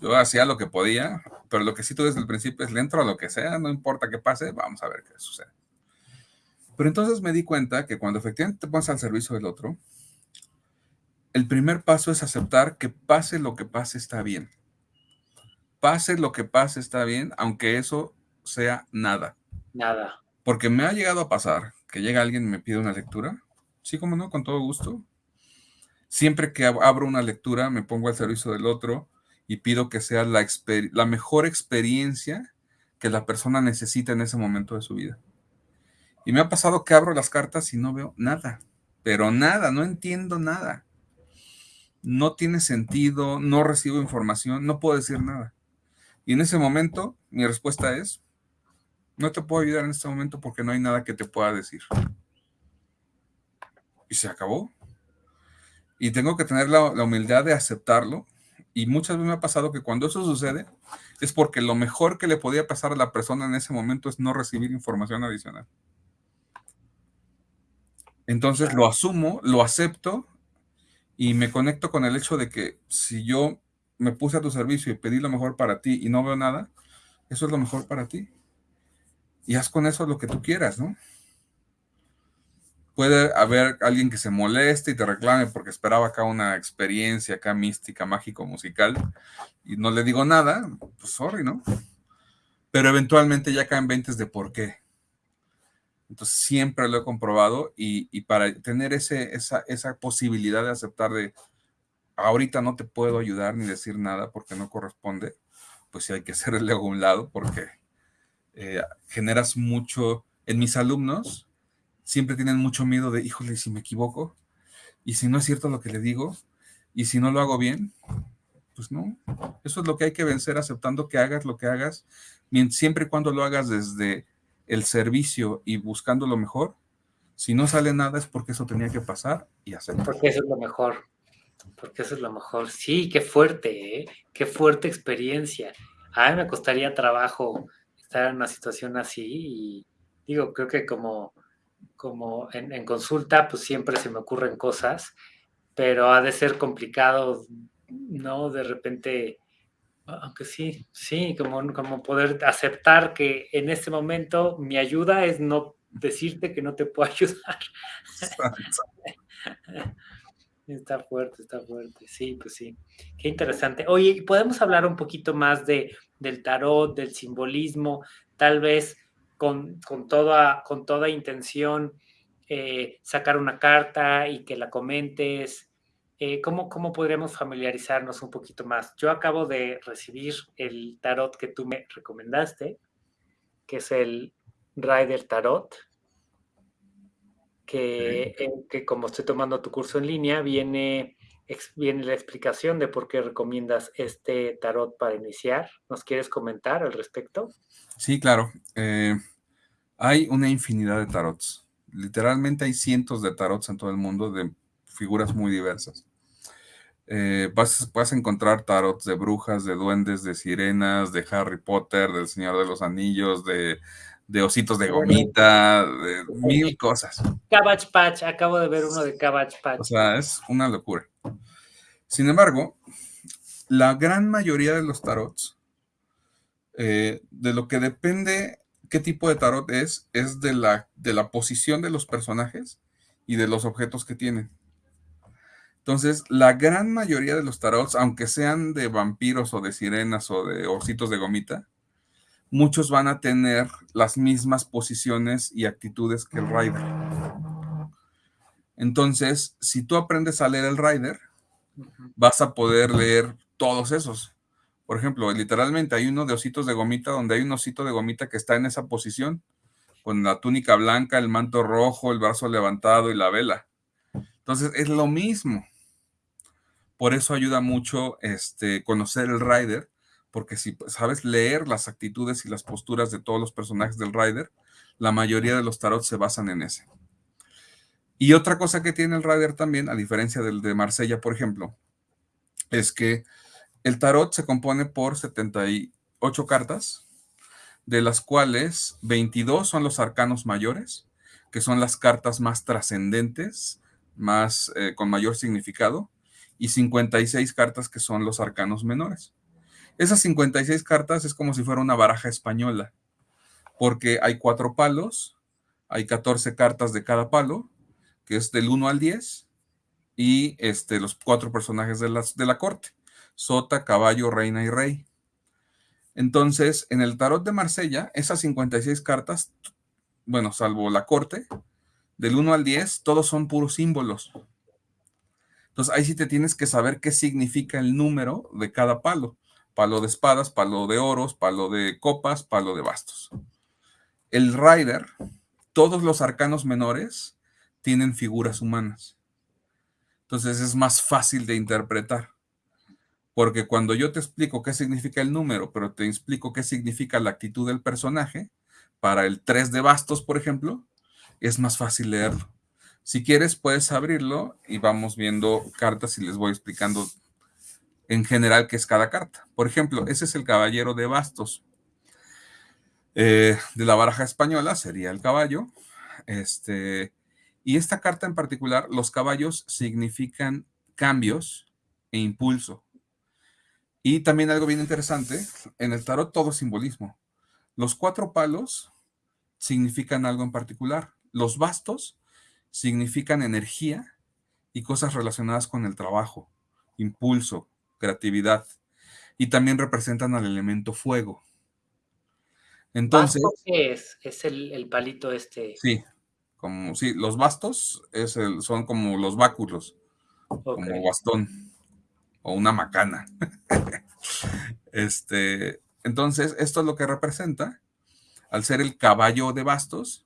Yo hacía lo que podía, pero lo que sí tú desde el principio es le entro a lo que sea, no importa qué pase, vamos a ver qué sucede. Pero entonces me di cuenta que cuando efectivamente te pones al servicio del otro, el primer paso es aceptar que pase lo que pase está bien. Pase lo que pase está bien, aunque eso sea nada. Nada. Porque me ha llegado a pasar que llega alguien y me pide una lectura Sí, como no, con todo gusto. Siempre que abro una lectura, me pongo al servicio del otro y pido que sea la, la mejor experiencia que la persona necesita en ese momento de su vida. Y me ha pasado que abro las cartas y no veo nada. pero nada, no entiendo nada. No tiene sentido, no recibo información, no puedo decir nada. Y en ese momento, mi respuesta es, no te puedo ayudar en este momento porque no hay nada que te pueda decir. Y se acabó. Y tengo que tener la, humildad de aceptarlo y muchas veces me ha pasado que cuando eso sucede es porque lo mejor que le podía pasar a la persona en ese momento es no recibir información adicional. Entonces lo asumo, lo acepto y me conecto con el hecho de que si yo me puse a tu servicio y pedí lo mejor para ti y no veo nada, eso es lo mejor para ti. Y haz con eso lo que tú quieras, ¿no? Puede haber alguien que se moleste y te reclame porque esperaba acá una experiencia acá mística, mágico, musical, y no le digo nada, pues sorry, ¿no? Pero eventualmente ya caen 20 de por qué. Entonces siempre lo he comprobado y, para tener ese, esa, esa posibilidad de aceptar de ahorita no te puedo ayudar ni decir nada porque no corresponde, pues sí hay que hacerle a un lado porque eh, generas mucho en mis alumnos siempre tienen mucho miedo de, híjole, si me equivoco, y si no es cierto lo que le digo, y si no lo hago bien, pues no. Eso es lo que hay que vencer, aceptando que hagas lo que hagas, siempre y cuando lo hagas desde el servicio y buscando lo mejor. Si no sale nada es porque eso tenía que pasar y hacerlo. Porque eso es lo mejor. Porque eso es lo mejor. Sí, qué fuerte, ¿eh? Qué fuerte experiencia. A mí me costaría trabajo estar en una situación así y digo, creo que como como en, consulta, pues siempre se me ocurren cosas, pero ha de ser complicado, ¿no? De repente, aunque sí, sí, como, como poder aceptar que en este momento mi ayuda es no decirte que no te puedo <laughs> ayudar. Está fuerte, está fuerte. Sí, pues sí. Qué interesante. Oye, ¿podemos hablar un poquito más de, del tarot, del simbolismo? Tal vez con, toda, con toda intención eh, sacar una carta y que la comentes. Eh, ¿cómo, ¿Cómo podríamos familiarizarnos un poquito más? Yo acabo de recibir el tarot que tú me recomendaste, que es el Rider Tarot, que, que como estoy tomando tu curso en línea, viene, viene la explicación de por qué recomiendas este tarot para iniciar. ¿Nos quieres comentar al respecto? Sí, claro. Eh, hay una infinidad de tarots. Literalmente hay cientos de tarots en todo el mundo de figuras muy diversas. Eh, vas, a encontrar tarots de brujas, de duendes, de sirenas, de Harry Potter, del Señor de los Anillos, de, ositos de gomita, de mil cosas. Cabbage Patch, acabo de ver uno de Cabbage Patch. O sea, es una locura. Sin embargo, la gran mayoría de los tarots, eh, de lo que depende qué tipo de tarot es, es de la, de la posición de los personajes y de los objetos que tienen. Entonces, la gran mayoría de los tarots, aunque sean de vampiros o de sirenas o de ositos de gomita, muchos van a tener las mismas posiciones y actitudes que el rider. Entonces, si tú aprendes a leer el rider, vas a poder leer todos esos. Por ejemplo, literalmente hay uno de ositos de gomita donde hay un osito de gomita que está en esa posición, con la túnica blanca, el manto rojo, el brazo levantado y la vela. Entonces es lo mismo. Por eso ayuda mucho este, conocer el rider, porque si sabes leer las actitudes y las posturas de todos los personajes del rider, la mayoría de los tarots se basan en ese. Y otra cosa que tiene el rider también, a diferencia del de Marsella, por ejemplo, es que el tarot se compone por 78 cartas, de las cuales 22 son los arcanos mayores, que son las cartas más trascendentes, más eh, con mayor significado, y 56 cartas que son los arcanos menores. Esas 56 cartas es como si fuera una baraja española, porque hay cuatro palos, hay 14 cartas de cada palo, que es del 1 al 10, y este, los cuatro personajes de, las, de la corte sota, caballo, reina y rey. Entonces, en el tarot de Marsella, esas 56 cartas, bueno, salvo la corte, del 1 al 10, todos son puros símbolos. Entonces, ahí sí te tienes que saber qué significa el número de cada palo. Palo de espadas, palo de oros, palo de copas, palo de bastos. El rider, todos los arcanos menores tienen figuras humanas. Entonces es más fácil de interpretar. Porque cuando yo te explico qué significa el número, pero te explico qué significa la actitud del personaje, para el 3 de bastos, por ejemplo, es más fácil leerlo. Si quieres, puedes abrirlo y vamos viendo cartas y les voy explicando en general qué es cada carta. Por ejemplo, ese es el caballero de bastos. Eh, de la baraja española sería el caballo. Este, y esta carta en particular, los caballos significan cambios e impulso. Y también algo bien interesante, en el tarot todo es simbolismo. Los cuatro palos significan algo en particular. Los bastos significan energía y cosas relacionadas con el trabajo, impulso, creatividad. Y también representan al elemento fuego. Entonces. qué es? Es el, palito este. Sí, como sí, los bastos es el, son como los báculos, como bastón o una macana. <laughs> este, entonces, esto es lo que representa. Al ser el caballo de bastos,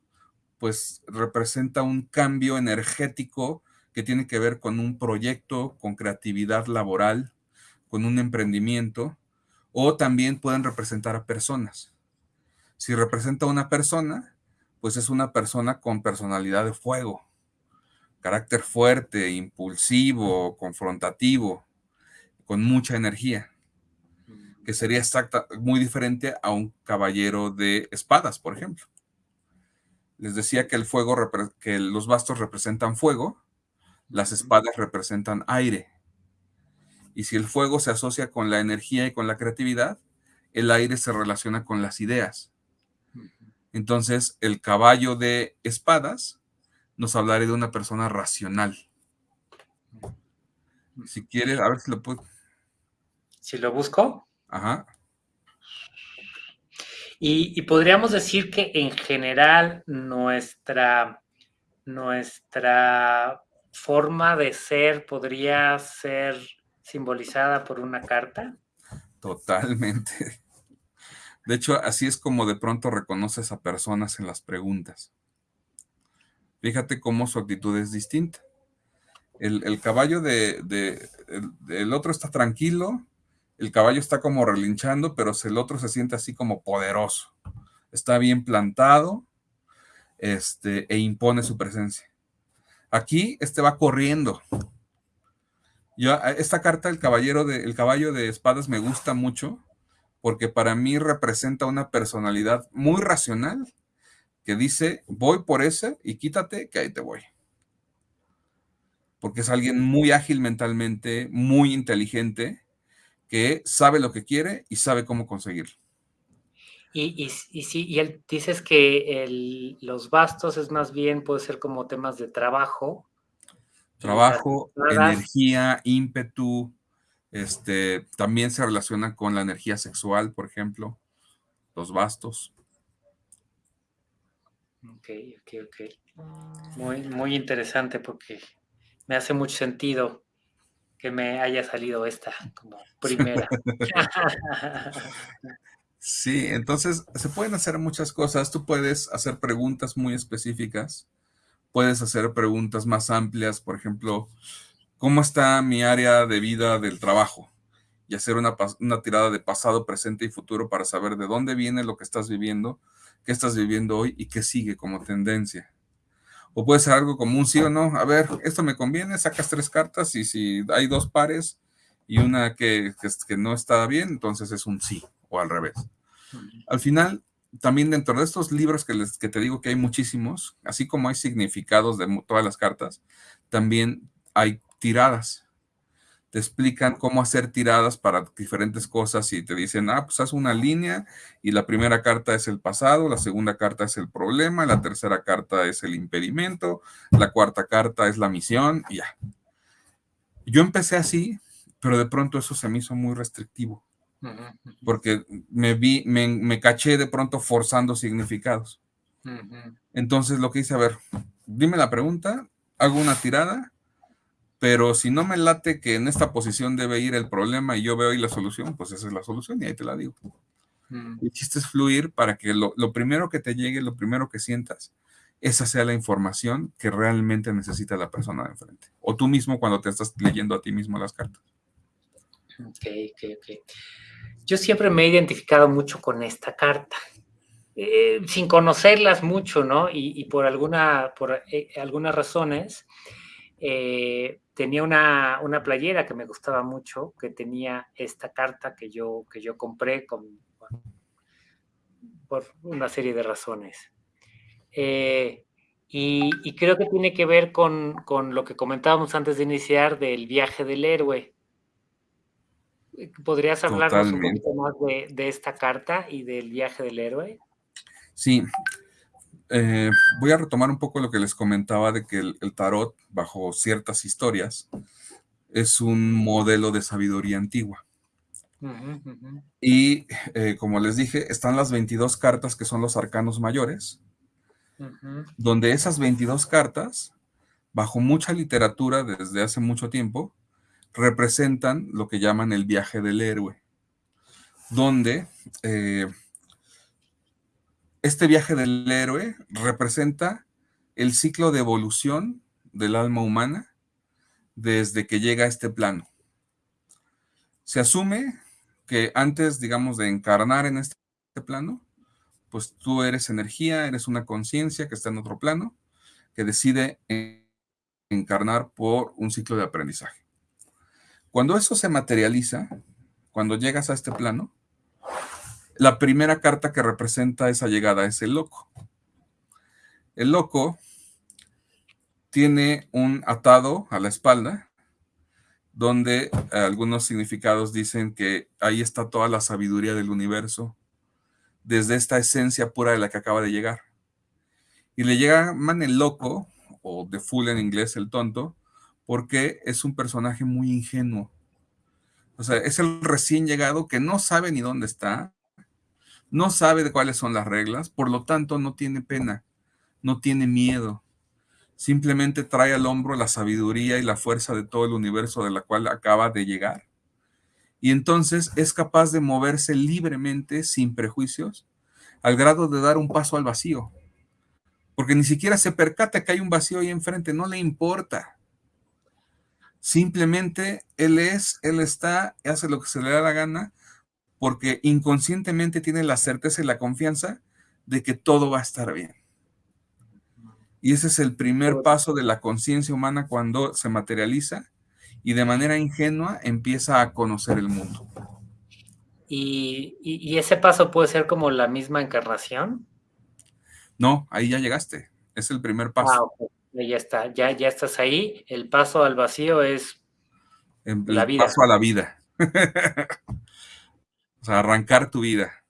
pues representa un cambio energético que tiene que ver con un proyecto, con creatividad laboral, con un emprendimiento, o también pueden representar a personas. Si representa a una persona, pues es una persona con personalidad de fuego, carácter fuerte, impulsivo, confrontativo, con mucha energía, que sería exacta, muy diferente a un caballero de espadas, por ejemplo. Les decía que el fuego, que los bastos representan fuego, las espadas representan aire. Y si el fuego se asocia con la energía y con la creatividad, el aire se relaciona con las ideas. Entonces, el caballo de espadas nos hablará de una persona racional. Si quieres, a ver si lo puedo. Si lo busco. Ajá. Y, podríamos decir que en general nuestra, nuestra forma de ser podría ser simbolizada por una carta. Totalmente. De hecho, así es como de pronto reconoces a personas en las preguntas. Fíjate cómo su actitud es distinta. El, caballo de, el, otro está tranquilo, el caballo está como relinchando, pero el otro se siente así como poderoso. Está bien plantado este, e impone su presencia. Aquí este va corriendo. Yo, esta carta, el, caballero de, el caballo de espadas, me gusta mucho porque para mí representa una personalidad muy racional que dice, voy por ese y quítate, que ahí te voy. Porque es alguien muy ágil mentalmente, muy inteligente, que sabe lo que quiere y sabe cómo conseguirlo. Y, y, y, y él dices que los bastos es más bien, puede ser como temas de trabajo. Trabajo, energía, ímpetu, este, también se relaciona con la energía sexual, por ejemplo, los bastos. Ok, ok, ok. Muy, muy interesante porque me hace mucho sentido que me haya salido esta como <laughs> primera. Sí, entonces se pueden hacer muchas cosas. Tú puedes hacer preguntas muy específicas, puedes hacer preguntas más amplias, por ejemplo, ¿cómo está mi área de vida del trabajo? Y hacer una, una tirada de pasado, presente y futuro para saber de dónde viene lo que estás viviendo, qué estás viviendo hoy y qué sigue como tendencia. O puede ser algo como un sí o no. A ver, esto me conviene, sacas tres cartas y si hay dos pares y una que, que, no está bien, entonces es un sí o al revés. Al final, también dentro de estos libros que, les, que te digo que hay muchísimos, así como hay significados de todas las cartas, también hay tiradas te explican cómo hacer tiradas para diferentes cosas y te dicen, ah, pues haz una línea y la primera carta es el pasado, la segunda carta es el problema, la tercera carta es el impedimento, la cuarta carta es la misión y ya. Yo empecé así, pero de pronto eso se me hizo muy restrictivo, porque me vi, me, caché de pronto forzando significados. Entonces lo que hice, a ver, dime la pregunta, hago una tirada pero si no me late que en esta posición debe ir el problema y yo veo ahí la solución, pues esa es la solución y ahí te la digo. Mm. El chiste es fluir para que lo, primero que te llegue, lo primero que sientas, esa sea la información que realmente necesita la persona de enfrente. O tú mismo cuando te estás leyendo a ti mismo las cartas. Ok, ok, ok. Yo siempre me he identificado mucho con esta carta, eh, sin conocerlas mucho, ¿no? Y, por, alguna, por eh, algunas razones, eh, tenía una, una, playera que me gustaba mucho, que tenía esta carta que yo, que yo compré con, por una serie de razones. y, y, creo que tiene que ver con, con, lo que comentábamos antes de iniciar del viaje del héroe. ¿Podrías hablarnos un poquito más de, esta carta y del viaje del héroe? Sí. Eh, voy a retomar un poco lo que les comentaba de que el, tarot, bajo ciertas historias, es un modelo de sabiduría antigua. Y eh, como les dije, están las 22 cartas que son los arcanos mayores, donde esas 22 cartas, bajo mucha literatura desde hace mucho tiempo, representan lo que llaman el viaje del héroe, donde eh, este viaje del héroe representa el ciclo de evolución del alma humana desde que llega a este plano. Se asume que antes, digamos, de encarnar en este plano, pues tú eres energía, eres una conciencia que está en otro plano, que decide encarnar por un ciclo de aprendizaje. Cuando eso se materializa, cuando llegas a este plano, la primera carta que representa esa llegada es el loco. El loco tiene un atado a la espalda, donde algunos significados dicen que ahí está toda la sabiduría del universo, desde esta esencia pura de la que acaba de llegar. Y le llaman el loco, o de full en inglés, el tonto, porque es un personaje muy ingenuo. O sea, es el recién llegado que no sabe ni dónde está, no sabe de cuáles son las reglas, por lo tanto no tiene pena, no tiene miedo. Simplemente trae al hombro la sabiduría y la fuerza de todo el universo de la cual acaba de llegar. Y entonces es capaz de moverse libremente, sin prejuicios, al grado de dar un paso al vacío. Porque ni siquiera se percata que hay un vacío ahí enfrente, no le importa. Simplemente él es, él está, hace lo que se le da la gana, porque inconscientemente tiene la certeza y la confianza de que todo va a estar bien. Y ese es el primer paso de la conciencia humana cuando se materializa y de manera ingenua empieza a conocer el mundo. ¿Y, ese paso puede ser como la misma encarnación? No, ahí ya llegaste. Es el primer paso. Ah, ya está, ya, ya estás ahí. El paso al vacío es la vida. paso a la vida. <laughs> sea, arrancar tu vida,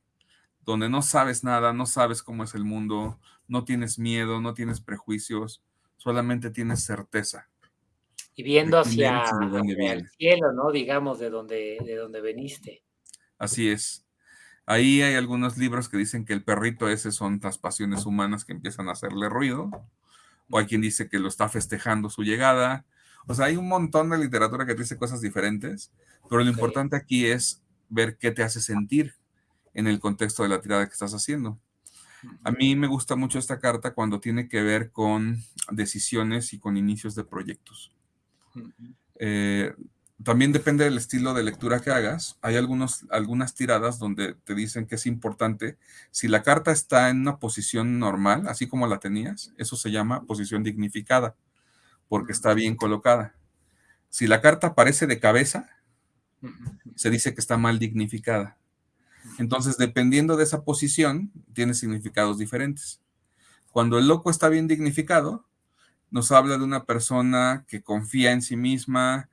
donde no sabes nada, no sabes cómo es el mundo, no tienes miedo, no tienes prejuicios, solamente tienes certeza. Y viendo hacia, el cielo, ¿no? Digamos, de donde, de donde veniste. Así es. Ahí hay algunos libros que dicen que el perrito ese son las pasiones humanas que empiezan a hacerle ruido o hay quien dice que lo está festejando su llegada. O sea, hay un montón de literatura que dice cosas diferentes, pero lo importante aquí es ver qué te hace sentir en el contexto de la tirada que estás haciendo. A mí me gusta mucho esta carta cuando tiene que ver con decisiones y con inicios de proyectos. También depende del estilo de lectura que hagas. Hay algunos, algunas tiradas donde te dicen que es importante. Si la carta está en una posición normal, así como la tenías, eso se llama posición dignificada, porque está bien colocada. Si la carta aparece de cabeza, se dice que está mal dignificada. Entonces, dependiendo de esa posición, tiene significados diferentes. Cuando el loco está bien dignificado, nos habla de una persona que confía en sí misma,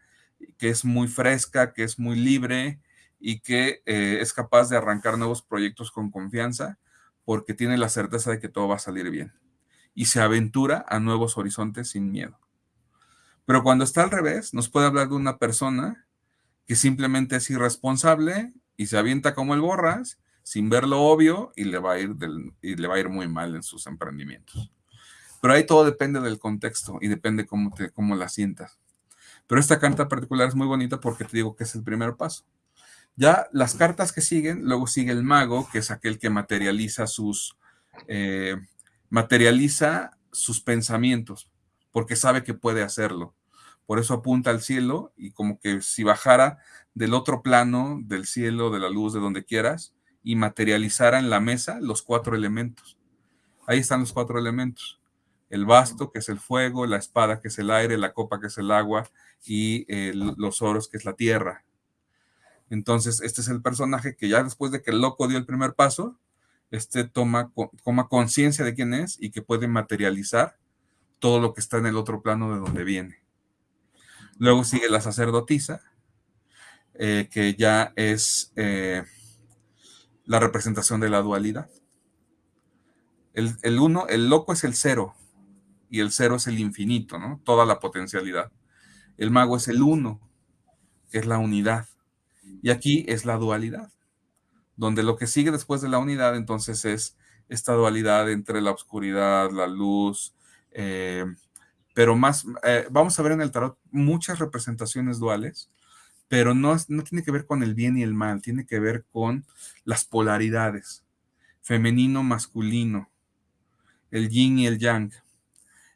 que es muy fresca, que es muy libre y que eh, es capaz de arrancar nuevos proyectos con confianza porque tiene la certeza de que todo va a salir bien y se aventura a nuevos horizontes sin miedo. Pero cuando está al revés, nos puede hablar de una persona que simplemente es irresponsable y se avienta como el borras sin ver lo obvio y le va a ir, y le va a ir muy mal en sus emprendimientos. Pero ahí todo depende del contexto y depende cómo, te, cómo la sientas. Pero esta carta particular es muy bonita porque te digo que es el primer paso. Ya las cartas que siguen, luego sigue el mago, que es aquel que materializa sus, eh, materializa sus pensamientos, porque sabe que puede hacerlo. Por eso apunta al cielo y como que si bajara del otro plano, del cielo, de la luz, de donde quieras, y materializara en la mesa los cuatro elementos. Ahí están los cuatro elementos. El basto, que es el fuego, la espada, que es el aire, la copa, que es el agua, y los oros, que es la tierra. Entonces, este es el personaje que ya después de que el loco dio el primer paso, este toma, toma conciencia de quién es y que puede materializar todo lo que está en el otro plano de donde viene. Luego sigue la sacerdotisa, eh, que ya es eh, la representación de la dualidad. El, uno, el loco es el cero, y el cero es el infinito, ¿no? Toda la potencialidad. El mago es el uno, que es la unidad. Y aquí es la dualidad, donde lo que sigue después de la unidad entonces es esta dualidad entre la oscuridad, la luz, eh, pero más, eh, vamos a ver en el tarot muchas representaciones duales, pero no, no tiene que ver con el bien y el mal, tiene que ver con las polaridades, femenino, masculino, el yin y el yang.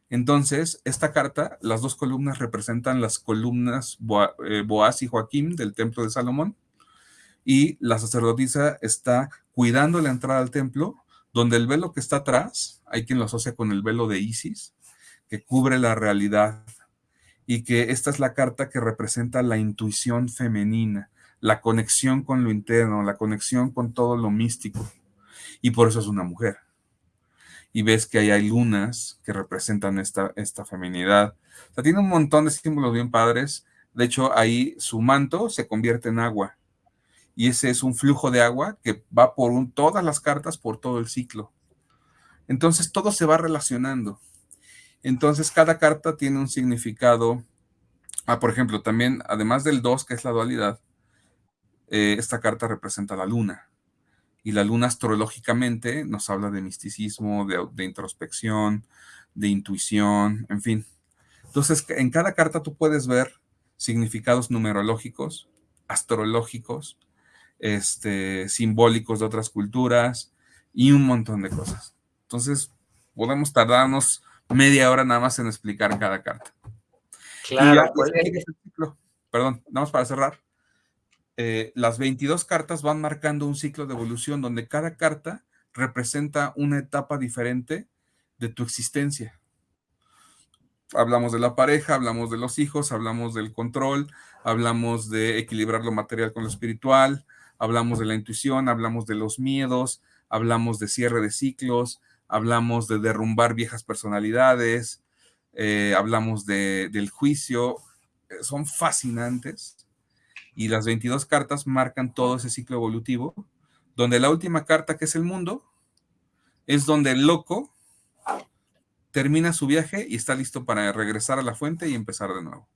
Entonces, esta carta, las dos columnas representan las columnas eh, Boaz y Joaquín del templo de Salomón, y la sacerdotisa está cuidando la entrada al templo, donde el velo que está atrás, hay quien lo asocia con el velo de Isis, que cubre la realidad y que esta es la carta que representa la intuición femenina, la conexión con lo interno, la conexión con todo lo místico. Y por eso es una mujer. Y ves que ahí hay lunas que representan esta, esta feminidad. O sea, tiene un montón de símbolos bien padres. De hecho, ahí su manto se convierte en agua. Y ese es un flujo de agua que va por todas las cartas por todo el ciclo. Entonces todo se va relacionando. Entonces, cada carta tiene un significado. Ah, por ejemplo, también, además del 2, que es la dualidad, eh, esta carta representa la luna. Y la luna astrológicamente nos habla de misticismo, de, introspección, de intuición, en fin. Entonces, en cada carta tú puedes ver significados numerológicos, astrológicos, este, simbólicos de otras culturas y un montón de cosas. Entonces, podemos tardarnos media hora nada más en explicar cada carta. Claro. Pues, perdón, nada más para cerrar. Eh, las 22 cartas van marcando un ciclo de evolución donde cada carta representa una etapa diferente de tu existencia. Hablamos de la pareja, hablamos de los hijos, hablamos del control, hablamos de equilibrar lo material con lo espiritual, hablamos de la intuición, hablamos de los miedos, hablamos de cierre de ciclos, hablamos de derrumbar viejas personalidades, eh, hablamos del juicio, eh, son fascinantes. Y las 22 cartas marcan todo ese ciclo evolutivo, donde la última carta, que es el mundo, es donde el loco termina su viaje y está listo para regresar a la fuente y empezar de nuevo.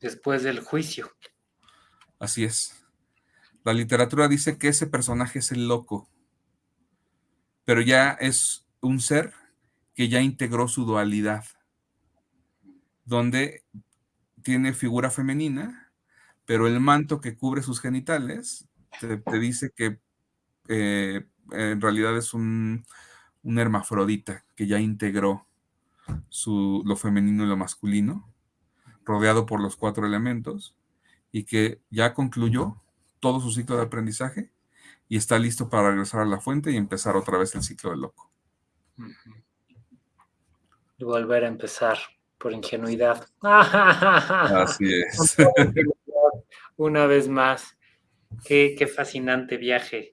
Después del juicio. Así es. La literatura dice que ese personaje es el loco, pero ya es un ser que ya integró su dualidad, donde tiene figura femenina, pero el manto que cubre sus genitales te, dice que eh, en realidad es un, hermafrodita que ya integró su, lo femenino y lo masculino, rodeado por los cuatro elementos, y que ya concluyó todo su ciclo de aprendizaje y está listo para regresar a la fuente y empezar otra vez el ciclo del loco. Y volver a empezar por ingenuidad. Así <laughs> es. Una vez más. Qué, fascinante viaje.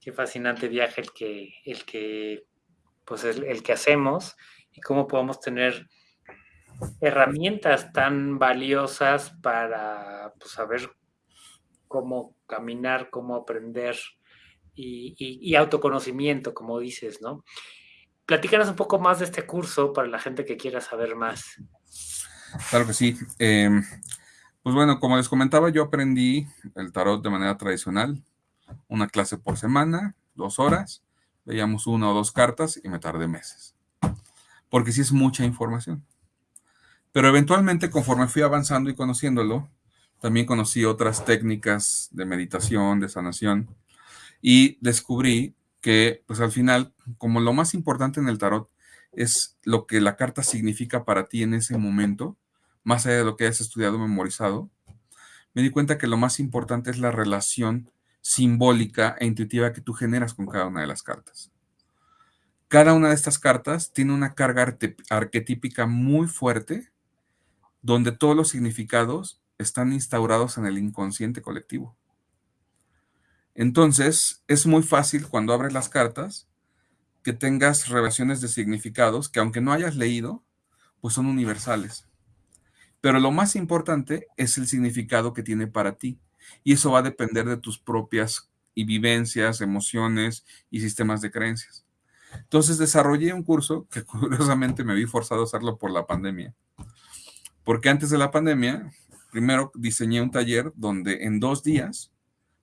Qué fascinante viaje el que, el que, pues el, que hacemos y cómo podemos tener herramientas tan valiosas para pues, saber cómo caminar, cómo aprender y, autoconocimiento, como dices, ¿no? Platícanos un poco más de este curso para la gente que quiera saber más. Claro que sí. Em, pues bueno, como les comentaba, yo aprendí el tarot de manera tradicional, una clase por semana, dos horas, veíamos una o dos cartas y me tardé meses, porque sí es mucha información. Pero eventualmente, conforme fui avanzando y conociéndolo, también conocí otras técnicas de meditación, de sanación, y descubrí que pues al final, como lo más importante en el tarot es lo que la carta significa para ti en ese momento, más allá de lo que hayas estudiado, memorizado, me di cuenta que lo más importante es la relación simbólica e intuitiva que tú generas con cada una de las cartas. Cada una de estas cartas tiene una carga arquetípica muy fuerte, donde todos los significados están instaurados en el inconsciente colectivo. Entonces, es muy fácil cuando abres las cartas que tengas revelaciones de significados que aunque no hayas leído, pues son universales. Pero lo más importante es el significado que tiene para ti. Y eso va a depender de tus propias vivencias, emociones y sistemas de creencias. Entonces desarrollé un curso que <laughs> curiosamente me vi forzado a hacerlo por la pandemia. Porque antes de la pandemia, primero diseñé un taller donde en dos días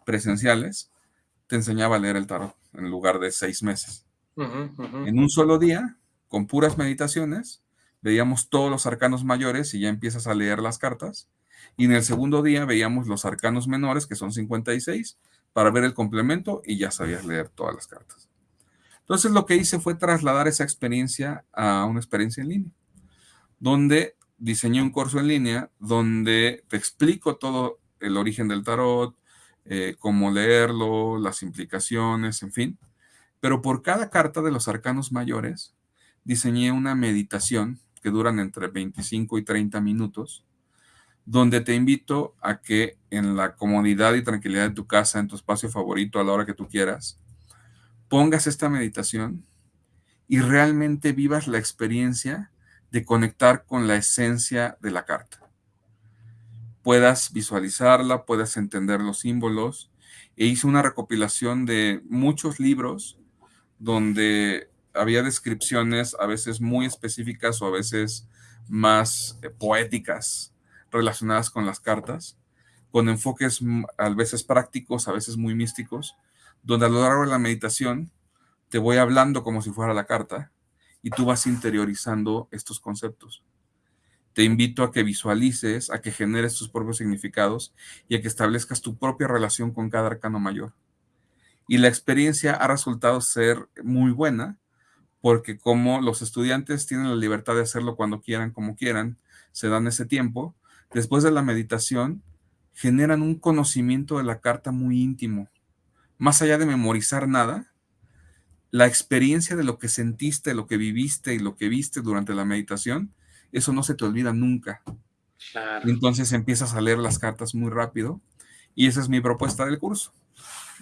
presenciales, te enseñaba a leer el tarot en lugar de seis meses. En un solo día, con puras meditaciones, veíamos todos los arcanos mayores y ya empiezas a leer las cartas. Y en el segundo día veíamos los arcanos menores, que son 56, para ver el complemento y ya sabías leer todas las cartas. Entonces lo que hice fue trasladar esa experiencia a una experiencia en línea, donde diseñé un curso en línea donde te explico todo el origen del tarot, eh, cómo leerlo, las implicaciones, en fin. Pero por cada carta de los arcanos mayores, diseñé una meditación que duran entre 25 y 30 minutos, donde te invito a que en la comodidad y tranquilidad de tu casa, en tu espacio favorito, a la hora que tú quieras, pongas esta meditación y realmente vivas la experiencia de conectar con la esencia de la carta puedas visualizarla, puedas entender los símbolos. E hice una recopilación de muchos libros donde había descripciones a veces muy específicas o a veces más eh, poéticas relacionadas con las cartas, con enfoques a veces prácticos, a veces muy místicos, donde a lo largo de la meditación te voy hablando como si fuera la carta y tú vas interiorizando estos conceptos te invito a que visualices, a que generes tus propios significados y a que establezcas tu propia relación con cada arcano mayor. Y la experiencia ha resultado ser muy buena porque como los estudiantes tienen la libertad de hacerlo cuando quieran, como quieran, se dan ese tiempo, después de la meditación generan un conocimiento de la carta muy íntimo. Más allá de memorizar nada, la experiencia de lo que sentiste, lo que viviste y lo que viste durante la meditación eso no se te olvida nunca. Entonces empiezas a leer las cartas muy rápido y esa es mi propuesta del curso,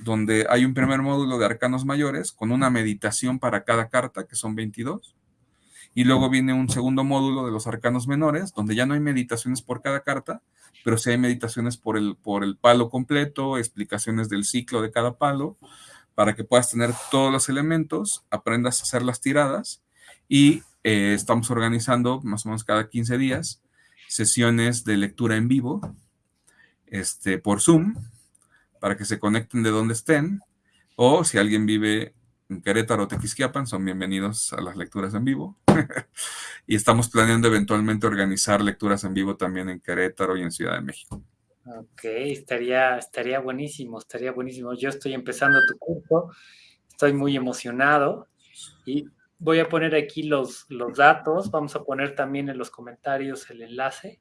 donde hay un primer módulo de arcanos mayores con una meditación para cada carta, que son 22, y luego viene un segundo módulo de los arcanos menores, donde ya no hay meditaciones por cada carta, pero sí hay meditaciones por el, por el palo completo, explicaciones del ciclo de cada palo, para que puedas tener todos los elementos, aprendas a hacer las tiradas y eh, estamos organizando más o menos cada 15 días sesiones de lectura en vivo este, por Zoom para que se conecten de donde estén o si alguien vive en Querétaro o Tequisquiapan, son bienvenidos a las lecturas en vivo. <laughs> y estamos planeando eventualmente organizar lecturas en vivo también en Querétaro y en Ciudad de México. Ok, estaría, estaría buenísimo, estaría buenísimo. Yo estoy empezando tu curso, estoy muy emocionado y Voy a poner aquí los, los datos, vamos a poner también en los comentarios el enlace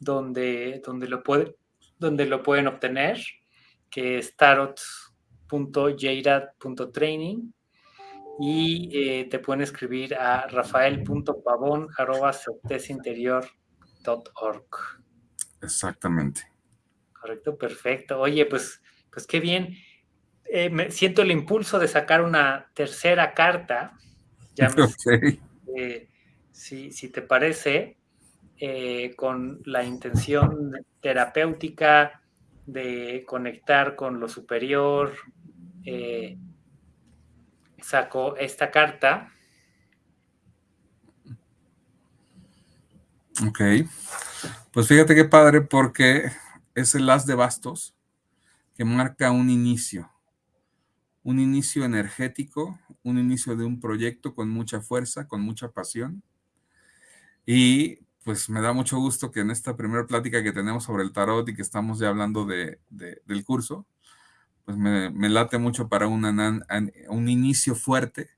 donde, donde, lo, puede, donde lo pueden obtener, que es tarot.jairad.training y eh, te pueden escribir a rafael.pavón.org. Exactamente. Correcto, perfecto. Oye, pues, pues qué bien. Eh, me siento el impulso de sacar una tercera carta <laughs> Eh, si, te parece, eh, con la intención terapéutica de conectar con lo superior, saco esta carta. Ok. Pues fíjate qué padre porque es el as de bastos que marca un inicio un inicio energético, un inicio de un proyecto con mucha fuerza, con mucha pasión. Y pues me da mucho gusto que en esta primera plática que tenemos sobre el tarot y que estamos ya hablando de, del curso, pues me, late mucho para un inicio fuerte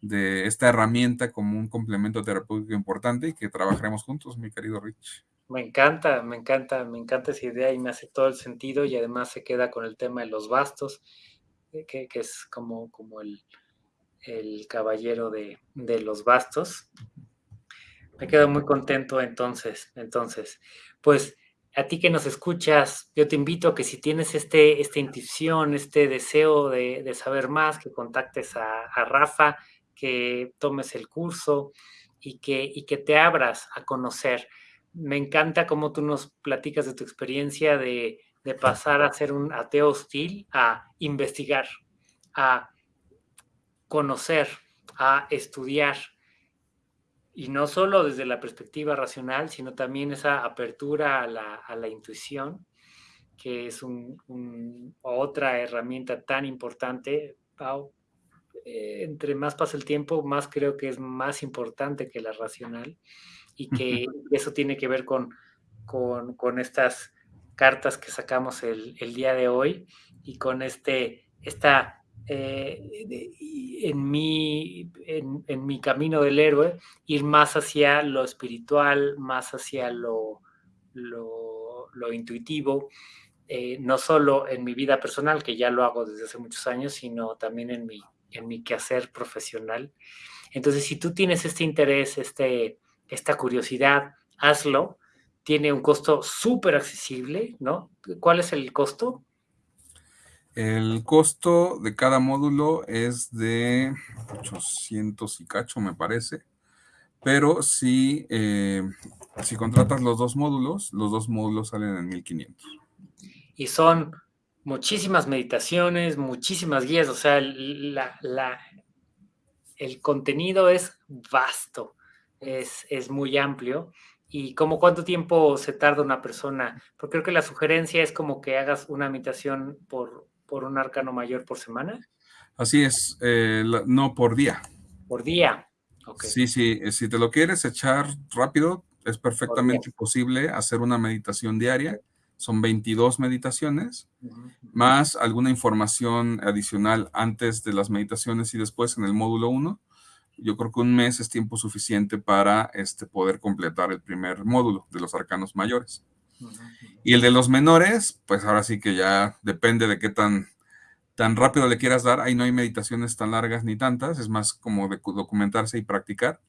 de esta herramienta como un complemento terapéutico importante y que trabajaremos juntos, mi querido Rich. Me encanta, me encanta, me encanta esa idea y me hace todo el sentido y además se queda con el tema de los bastos, eh, que, es como, como el, caballero de, de, los bastos. Me quedo muy contento entonces, entonces, pues a ti que nos escuchas, yo te invito a que si tienes este, esta intuición, este deseo de, saber más, que contactes a, a Rafa que tomes el curso y que, y que te abras a conocer. Me encanta cómo tú nos platicas de tu experiencia de, de pasar a ser un ateo hostil a investigar, a conocer, a estudiar. Y no solo desde la perspectiva racional, sino también esa apertura a la, a la intuición, que es un, otra herramienta tan importante, Pau, eh, entre más pasa el tiempo, más creo que es más importante que la racional y que eso tiene que ver con, con, estas cartas que sacamos el, día de hoy y con este, esta, eh, en, mi, en, mi camino del héroe, ir más hacia lo espiritual, más hacia lo, lo, intuitivo, eh, no solo en mi vida personal, que ya lo hago desde hace muchos años, sino también en mi en mi quehacer profesional. Entonces, si tú tienes este interés, este, esta curiosidad, hazlo. Tiene un costo súper accesible, ¿no? ¿Cuál es el costo? El costo de cada módulo es de 800 y cacho, me parece. Pero si, eh, si contratas los dos módulos, los dos módulos salen en 1500. Y son muchísimas meditaciones, muchísimas guías, o sea, la, el contenido es vasto, es, es, muy amplio. ¿Y como cuánto tiempo se tarda una persona? Porque creo que la sugerencia es como que hagas una meditación por, por un arcano mayor por semana. Así es, eh, no por día. Por día. Sí, sí, eh, si te lo quieres echar rápido, es perfectamente posible hacer una meditación diaria son 22 meditaciones, más alguna información adicional antes de las meditaciones y después en el módulo 1. Yo creo que un mes es tiempo suficiente para este, poder completar el primer módulo de los arcanos mayores. Y el de los menores, pues ahora sí que ya depende de qué tan, tan rápido le quieras dar. Ahí no hay meditaciones tan largas ni tantas, es más como de documentarse y practicar.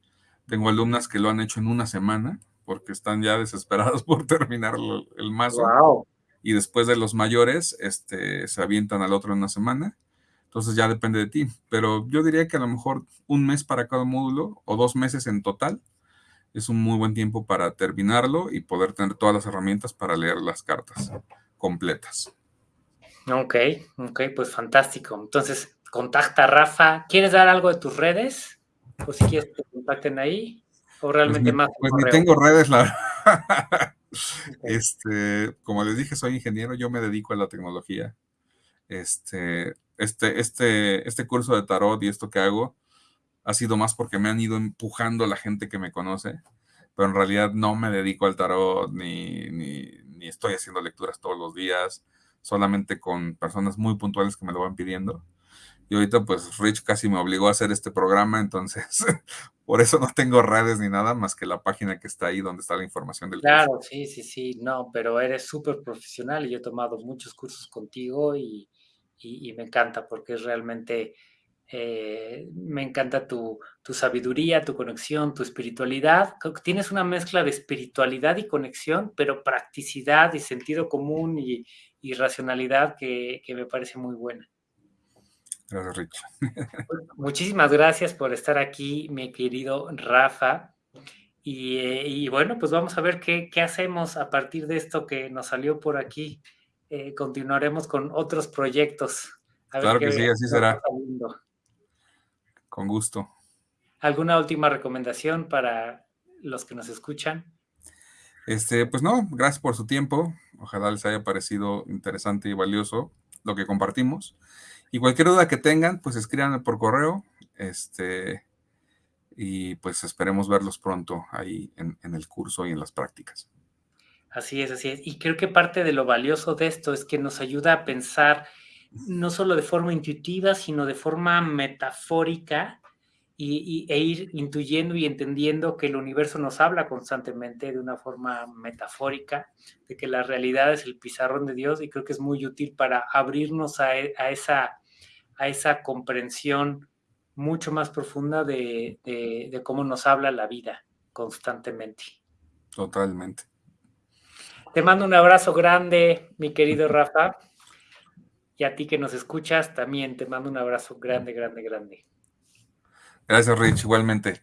Tengo alumnas que lo han hecho en una semana, porque están ya desesperados <laughs> por terminar el mazo. Y después de los mayores, este, se avientan al otro en una semana. Entonces ya depende de ti. Pero yo diría que a lo mejor un mes para cada módulo o dos meses en total es un muy buen tiempo para terminarlo y poder tener todas las herramientas para leer las cartas completas. Ok, ok, pues fantástico. Entonces, contacta a Rafa. ¿Quieres dar algo de tus redes? O si quieres que te contacten ahí. O realmente pues más. Pues ni tengo redes, la Este, como les dije, soy ingeniero, yo me dedico a la tecnología. Este, este, este, este curso de tarot y esto que hago ha sido más porque me han ido empujando la gente que me conoce, pero en realidad no me dedico al tarot ni, ni, ni estoy haciendo lecturas todos los días, solamente con personas muy puntuales que me lo van pidiendo. Y ahorita pues Rich casi me obligó a hacer este programa, entonces <laughs> por eso no tengo redes ni nada más que la página que está ahí donde está la información del claro, curso. Sí, sí, sí, no, pero eres súper profesional y yo he tomado muchos cursos contigo y, me encanta porque es realmente, eh, me encanta tu, sabiduría, tu conexión, tu espiritualidad. Tienes una mezcla de espiritualidad y conexión, pero practicidad y sentido común y, racionalidad que me parece muy buena. Gracias, Rich. Muchísimas gracias por estar aquí, mi querido Rafa. Y, bueno, pues vamos a ver qué, hacemos a partir de esto que nos salió por aquí. Eh, continuaremos con otros proyectos. claro que sí, así será. Con gusto. ¿Alguna última recomendación para los que nos escuchan? Este, pues no, gracias por su tiempo. Ojalá les haya parecido interesante y valioso lo que compartimos. Y cualquier duda que tengan, pues escríbanme por correo. Este, y pues esperemos verlos pronto ahí en, el curso y en las prácticas. Así es, así es. Y creo que parte de lo valioso de esto es que nos ayuda a pensar no solo de forma intuitiva, sino de forma metafórica y, e ir intuyendo y entendiendo que el universo nos habla constantemente de una forma metafórica, de que la realidad es el pizarrón de Dios y creo que es muy útil para abrirnos a, e, esa, a esa comprensión mucho más profunda de, de cómo nos habla la vida constantemente. Totalmente. Te mando un abrazo grande, mi querido Rafa. Y a ti que nos escuchas, también te mando un abrazo grande, grande, grande. Gracias, Rich, igualmente.